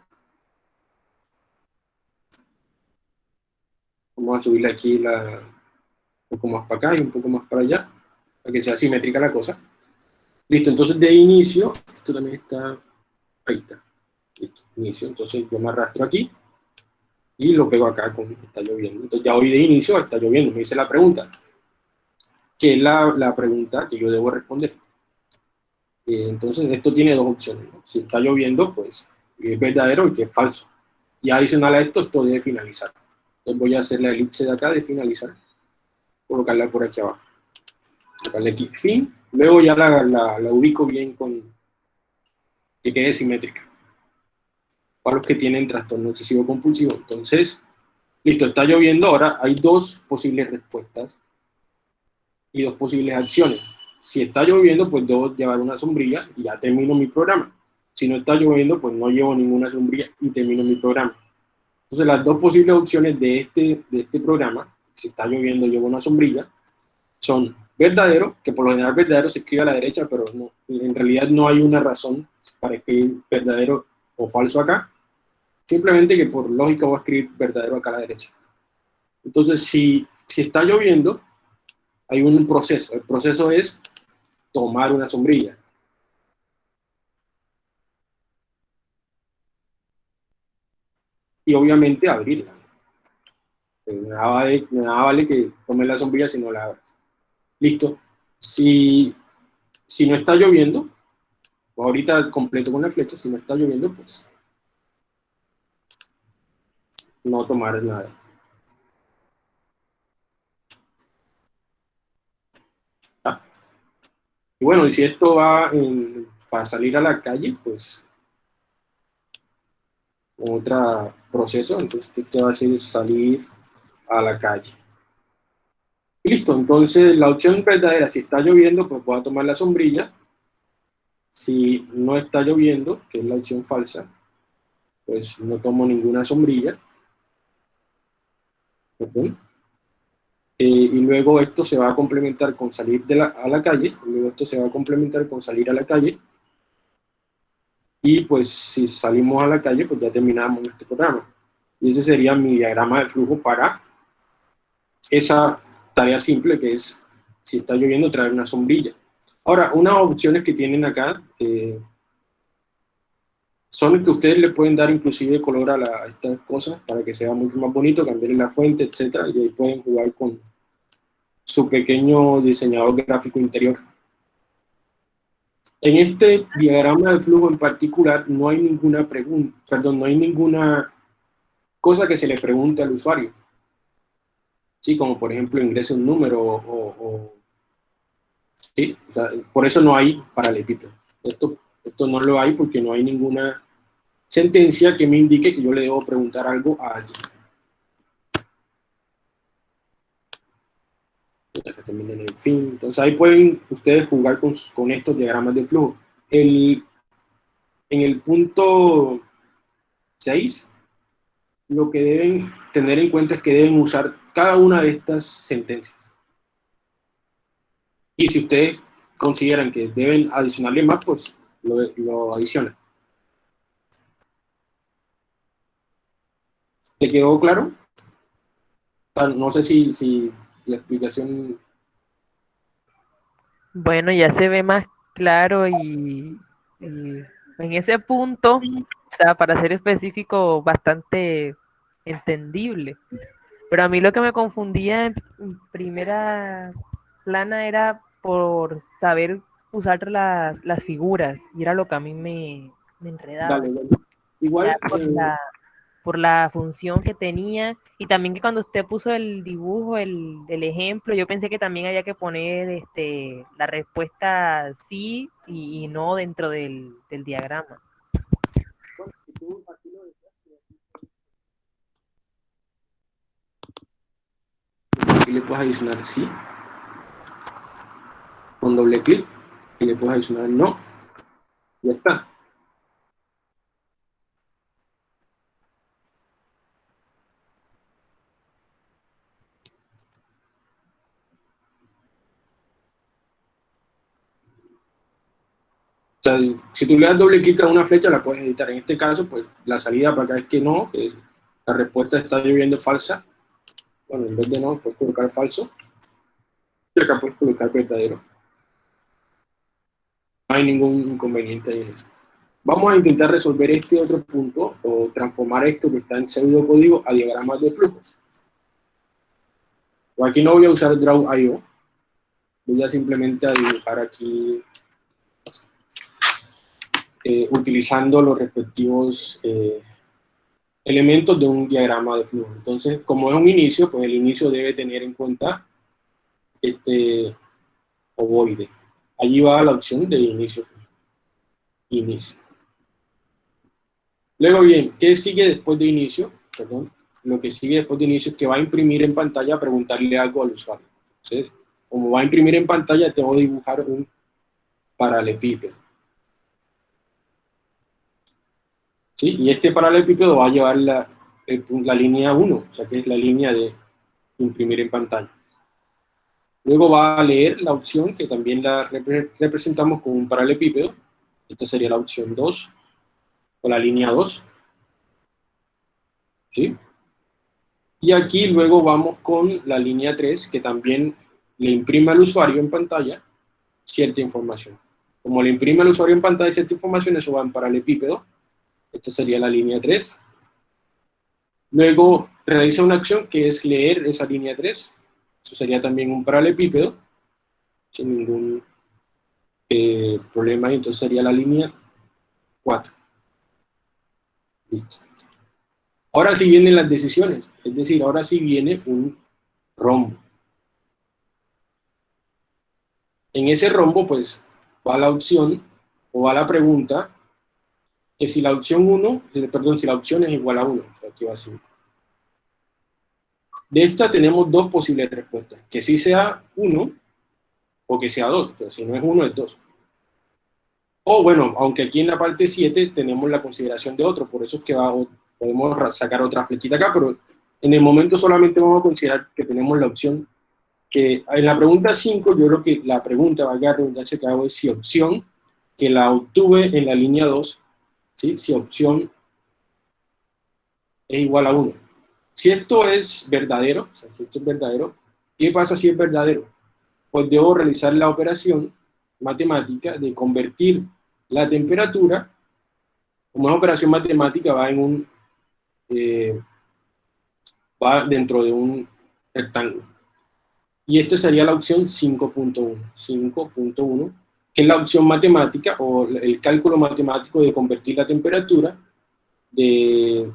Vamos a subirle aquí un poco más para acá y un poco más para allá para que sea simétrica la cosa. Listo, entonces de inicio, esto también está, ahí está, listo, inicio, entonces yo me arrastro aquí y lo pego acá con está lloviendo. Entonces ya hoy de inicio está lloviendo, me dice la pregunta, que es la, la pregunta que yo debo responder. Eh, entonces esto tiene dos opciones, si está lloviendo, pues es verdadero y que es falso. Y adicional a esto, esto debe finalizar. Entonces voy a hacer la elipse de acá de finalizar, colocarla por aquí abajo colocarle aquí fin, luego ya la, la, la, ubico bien con que quede simétrica. Para los que tienen trastorno excesivo compulsivo. Entonces, listo, está lloviendo, ahora hay dos posibles respuestas y dos posibles acciones. Si está lloviendo, pues debo llevar una sombrilla y ya termino mi programa. Si no está lloviendo, pues no llevo ninguna sombrilla y termino mi programa. Entonces las dos posibles opciones de este, de este programa, si está lloviendo llevo una sombrilla, son verdadero, que por lo general verdadero se escribe a la derecha, pero no, en realidad no hay una razón para escribir verdadero o falso acá, simplemente que por lógica voy a escribir verdadero acá a la derecha. Entonces, si, si está lloviendo, hay un proceso. El proceso es tomar una sombrilla. Y obviamente abrirla. Nada vale, nada vale que tome la sombrilla si no la abres. Listo. Si, si no está lloviendo, ahorita completo con la flecha, si no está lloviendo, pues no tomar nada. Ah. Y bueno, y si esto va para salir a la calle, pues otro proceso, entonces esto va a ser salir a la calle. Listo, entonces la opción verdadera, si está lloviendo, pues voy a tomar la sombrilla. Si no está lloviendo, que es la opción falsa, pues no tomo ninguna sombrilla. Eh, y luego esto se va a complementar con salir a la calle, luego esto se va a complementar con salir a la calle, y pues si salimos a la calle, pues ya terminamos este programa. Y ese sería mi diagrama de flujo para esa tarea simple que es, si está lloviendo, traer una sombrilla. Ahora, unas opciones que tienen acá eh, son que ustedes le pueden dar inclusive color a, estas cosas para que sea mucho más bonito, cambiar la fuente, etcétera, y ahí pueden jugar con su pequeño diseñador gráfico interior. En este diagrama de flujo en particular no hay ninguna pregunta, perdón, no hay ninguna cosa que se le pregunte al usuario. Sí, como por ejemplo ingrese un número o, sí, por eso no hay paralelepípedo. Esto, esto no lo hay porque no hay ninguna sentencia que me indique que yo le debo preguntar algo a alguien. en fin. Entonces ahí pueden ustedes jugar con, estos diagramas de flujo. En el punto 6, lo que deben tener en cuenta es que deben usar cada una de estas sentencias. Y si ustedes consideran que deben adicionarle más, pues lo, lo adicionan. ¿Te quedó claro? No sé si, si la explicación... Bueno, ya se ve más claro y, en ese punto, o sea, para ser específico, bastante entendible. Pero a mí lo que me confundía en primera plana era por saber usar las, las figuras, y era lo que a mí me, enredaba. Igual, por, eh, la, por la función que tenía y también que cuando usted puso el dibujo, el, ejemplo, yo pensé que también había que poner este, la respuesta sí y, no dentro del, diagrama. Aquí le puedes adicionar sí con doble clic y le puedes adicionar no. Ya está. si tú le das doble clic a una flecha, la puedes editar. En este caso, pues la salida para acá es que no, que la respuesta está lloviendo falsa. Bueno, en vez de no, puedes colocar falso. Y acá puedes colocar verdadero. No hay ningún inconveniente en eso. Vamos a intentar resolver este otro punto, o transformar esto que está en pseudo código a diagramas de flujo. aquí no voy a usar draw.io, voy a simplemente dibujar aquí eh, utilizando los respectivos eh, elementos de un diagrama de flujo. Entonces, como es un inicio, pues el inicio debe tener en cuenta este ovoide. Allí va la opción de inicio. Inicio. Luego bien, ¿qué sigue después de inicio? Perdón. Lo que sigue después de inicio es que va a imprimir en pantalla, preguntarle algo al usuario. Como va a imprimir en pantalla, tengo que dibujar un paralelepípedo. Y este paralelepípedo va a llevar la línea 1, o sea que es la línea de imprimir en pantalla. Luego va a leer la opción que también la representamos con un paralelepípedo. Esta sería la opción 2, o la línea 2. ¿Sí? Y aquí luego vamos con la línea 3, que también le imprime al usuario en pantalla cierta información. Como le imprime al usuario en pantalla cierta información, eso va en paralelepípedo. Esta sería la línea 3. Luego realiza una acción que es leer esa línea 3. Eso sería también un paralelepípedo, sin ningún eh, problema. Entonces sería la línea 4. Listo. Ahora sí vienen las decisiones, es decir, ahora sí viene un rombo. En ese rombo, pues, va la opción, o va la pregunta, que si la opción 1, perdón, si la opción es igual a 1, aquí va 5. De esta tenemos dos posibles respuestas, que sí sea 1 o que sea 2, pero si no es 1 es 2. O bueno, aunque aquí en la parte 7 tenemos la consideración de otro, por eso es que podemos sacar otra flechita acá, pero en el momento solamente vamos a considerar que tenemos la opción que en la pregunta 5 yo creo que la pregunta, valga la redundancia que hago es si opción, que la obtuve en la línea 2, ¿sí? si opción es igual a 1. Si esto es verdadero, o sea, si esto es verdadero, ¿qué pasa si es verdadero? Pues debo realizar la operación matemática de convertir la temperatura, como es operación matemática, va en un, eh, va dentro de un rectángulo. Y esta sería la opción 5.1, 5.1, que es la opción matemática o el cálculo matemático de convertir la temperatura de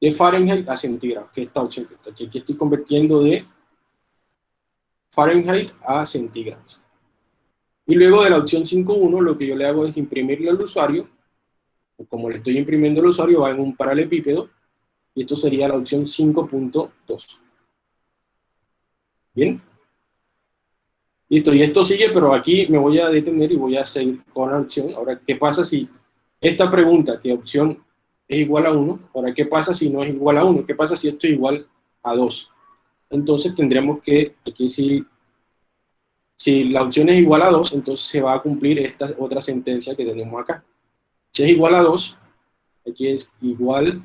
de Fahrenheit a centígrados, que es opción que. Aquí estoy convirtiendo de Fahrenheit a centígrados. Y luego de la opción 5.1, lo que yo le hago es imprimirle al usuario, como le estoy imprimiendo al usuario, va en un paralelepípedo, y esto sería la opción 5.2. ¿Bien? Listo, y esto sigue, pero aquí me voy a detener y voy a seguir con la opción. Ahora, ¿qué pasa si esta pregunta, que opción es igual a 1. Ahora, ¿qué pasa si no es igual a 1? ¿Qué pasa si esto es igual a 2? Entonces tendremos que, aquí si, si la opción es igual a 2, entonces se va a cumplir esta otra sentencia que tenemos acá. Si es igual a 2, aquí es igual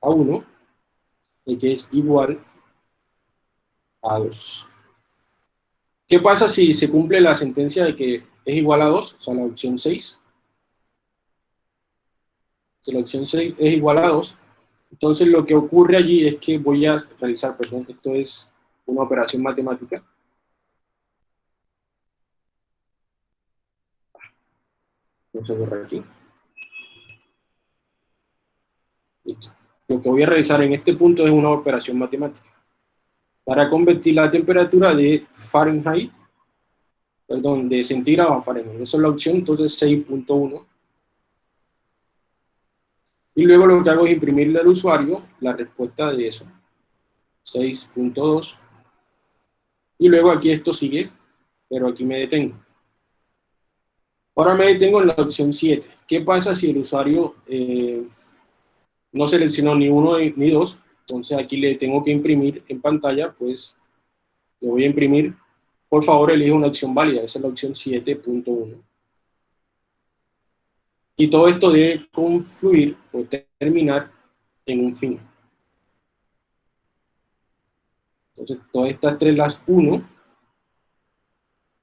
a 1, aquí es igual a 2. ¿Qué pasa si se cumple la sentencia de que es igual a 2? O sea, la opción 6 opción 6 es igual a 2, entonces lo que ocurre allí es que voy a realizar, perdón, esto es una operación matemática. Vamos a borrar aquí. Listo. Lo que voy a realizar en este punto es una operación matemática. Para convertir la temperatura de Fahrenheit, perdón, de centígrados a Fahrenheit. Esa es la opción, entonces 6.1 y luego lo que hago es imprimirle al usuario la respuesta de eso. 6.2. Y luego aquí esto sigue, pero aquí me detengo. Ahora me detengo en la opción 7. ¿Qué pasa si el usuario eh, no seleccionó ni uno ni dos? Entonces aquí le tengo que imprimir en pantalla, pues le voy a imprimir, por favor elige una opción válida, esa es la opción 7.1. Y todo esto debe confluir o terminar en un fin. Entonces, todas estas tres las uno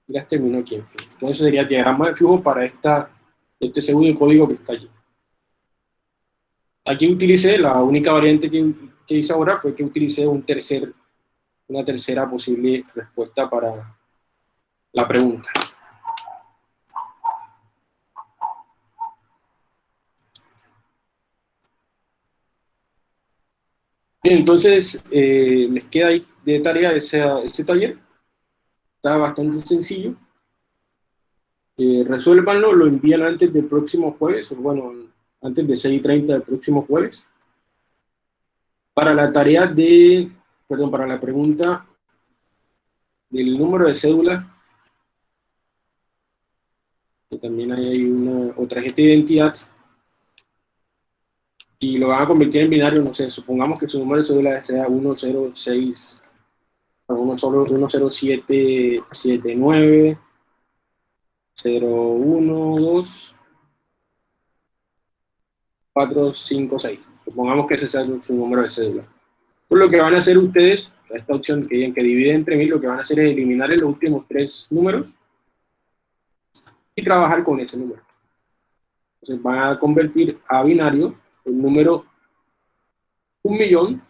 las termino aquí en fin. Entonces sería diagrama de flujo para esta, este segundo código que está allí. Aquí utilicé, la única variante que, que hice ahora fue que utilicé un tercer, una tercera posible respuesta para la pregunta. Entonces eh, les queda ahí de tarea ese, ese taller. Está bastante sencillo. Eh, resuélvanlo, lo envían antes del próximo jueves, o bueno, antes de 6.30 del próximo jueves. Para la tarea de, perdón, para la pregunta del número de cédula, que también hay una, otra tarjeta de identidad, y lo van a convertir en binario, no sé, supongamos que su número de cédula sea 106, 10779, 012, 456. Supongamos que ese sea su número de cédula. Pues lo que van a hacer ustedes, esta opción que, que divide entre mil, lo que van a hacer es eliminar los últimos tres números y trabajar con ese número. Entonces van a convertir a binario el número 1 millón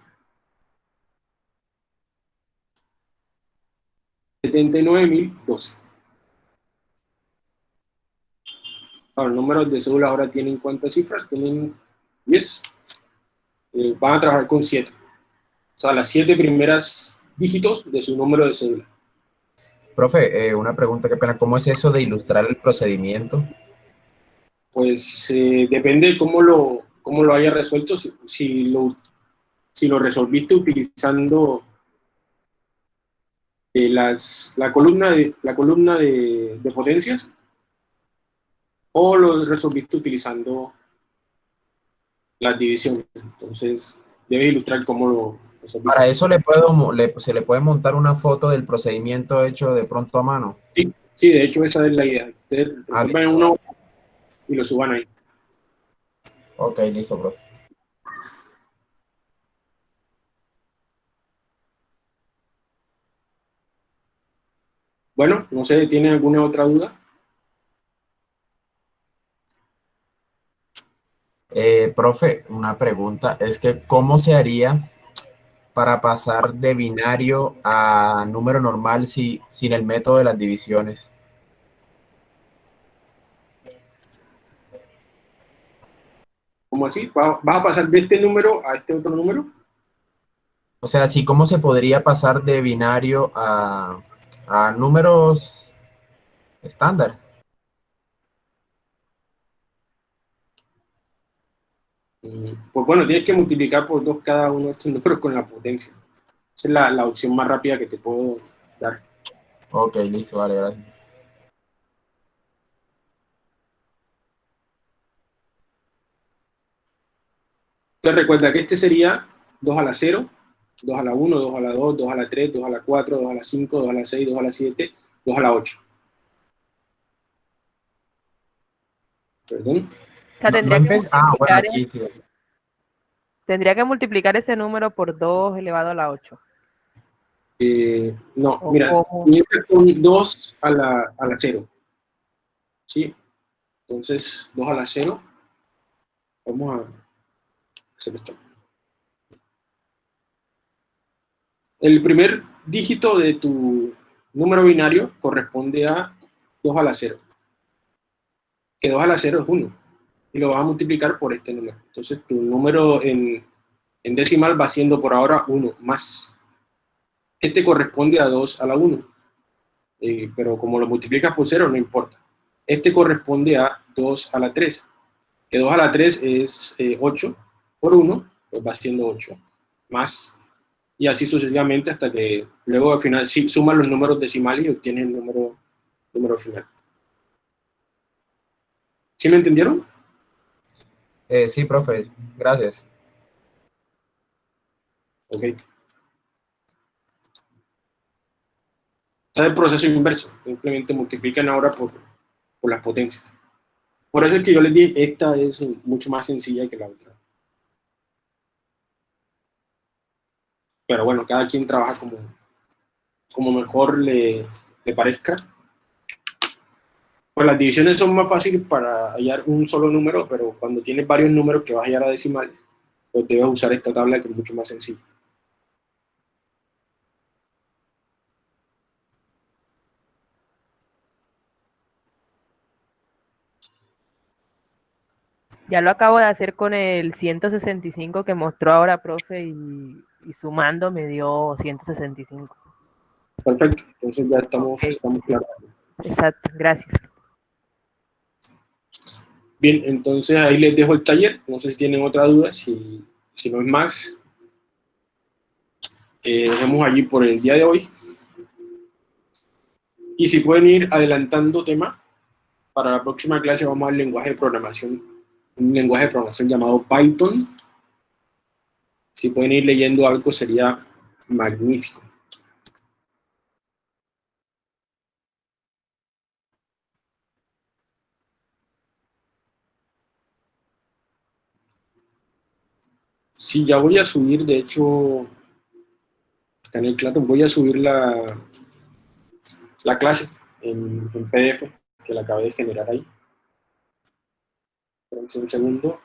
79.012. Ahora, los números de cédula ahora tienen cuántas cifras? Tienen 10. Eh, van a trabajar con 7. O sea, las 7 primeras dígitos de su número de cédula. Profe, eh, una pregunta, qué pena. ¿Cómo es eso de ilustrar el procedimiento? Pues eh, depende de cómo lo, cómo lo haya resuelto. Si, si, lo, si lo resolviste utilizando eh, las, la columna, de, la columna de, de potencias o lo resolviste utilizando las divisiones. Entonces, debes ilustrar cómo lo resolviste. Para eso le puedo, le, se le puede montar una foto del procedimiento hecho de pronto a mano. Sí, sí de hecho esa es la idea. Ustedes Ah, uno y lo suban ahí. Ok, listo, profe. Bueno, no sé, ¿tienen alguna otra duda? Eh, profe, una pregunta, es que ¿cómo se haría para pasar de binario a número normal si, sin el método de las divisiones? ¿Cómo así? ¿Va- ¿Vas a pasar de este número a este otro número? O sea, ¿sí cómo se podría pasar de binario a, a números estándar? Mm, Pues bueno, tienes que multiplicar por dos cada uno de estos números con la potencia. Esa es la, la opción más rápida que te puedo dar. Ok, listo, vale, gracias. Entonces recuerda que este sería 2 a la 0, 2 a la 1, 2 a la 2, 2 a la 3, 2 a la 4, 2 a la 5, 2 a la 6, 2 a la 7, 2 a la 8. Perdón. O sea, No- tendría, no que ah, bueno, multiplicar, aquí sí. tendría que multiplicar ese número por 2 elevado a la 8. Eh, no, O mira, comienza con 2 a la, a la 0. ¿Sí? Entonces, 2 a la 0. Vamos a esto. El primer dígito de tu número binario corresponde a 2 a la 0. Que 2 a la 0 es 1. Y lo vas a multiplicar por este número. Entonces, tu número en, decimal va siendo por ahora 1 más este corresponde a 2 a la 1. Eh, pero como lo multiplicas por 0, no importa. Este corresponde a 2 a la 3. Que 2 a la 3 es eh, 8 por 1, pues va siendo 8. Más, y así sucesivamente hasta que luego al final sí, sumas los números decimales y obtienes el número, número final. ¿Sí me entendieron? Eh, sí, profe, gracias. Ok. Es el proceso inverso. Simplemente multiplican ahora por, por las potencias. Por eso es que yo les dije, esta es mucho más sencilla que la otra. Pero bueno, cada quien trabaja como, como mejor le, le parezca. Pues las divisiones son más fáciles para hallar un solo número, pero cuando tienes varios números que vas a hallar a decimales, pues debes usar esta tabla que es mucho más sencilla. Ya lo acabo de hacer con el 165 que mostró ahora, profe, y, y sumando me dio 165. Perfecto, entonces ya estamos, estamos claros. Exacto, gracias. Bien, entonces ahí les dejo el taller. No sé si tienen otra duda, si, si no es más. Eh, dejemos allí por el día de hoy. Y si pueden ir adelantando tema, para la próxima clase vamos al lenguaje de programación un lenguaje de programación llamado Python. Si pueden ir leyendo algo sería magnífico. Sí, ya voy a subir, de hecho, acá en el Classroom voy a subir la, la clase en, PDF que la acabé de generar ahí. Un segundo.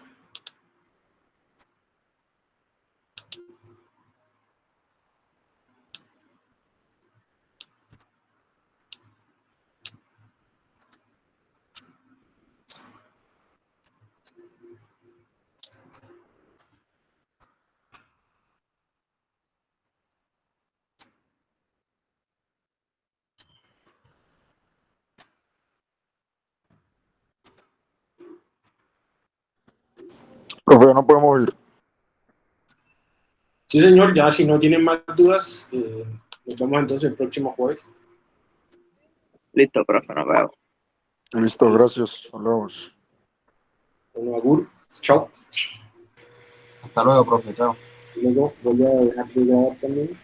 Profe, ya no podemos ir. Sí, señor, ya si no tienen más dudas, eh, nos vemos entonces el próximo jueves. Listo, profe, nos vemos. Listo, gracias. Hablamos. Bueno, Agur, chao. Hasta luego, profe. Chao. Luego voy a dejar de grabar también.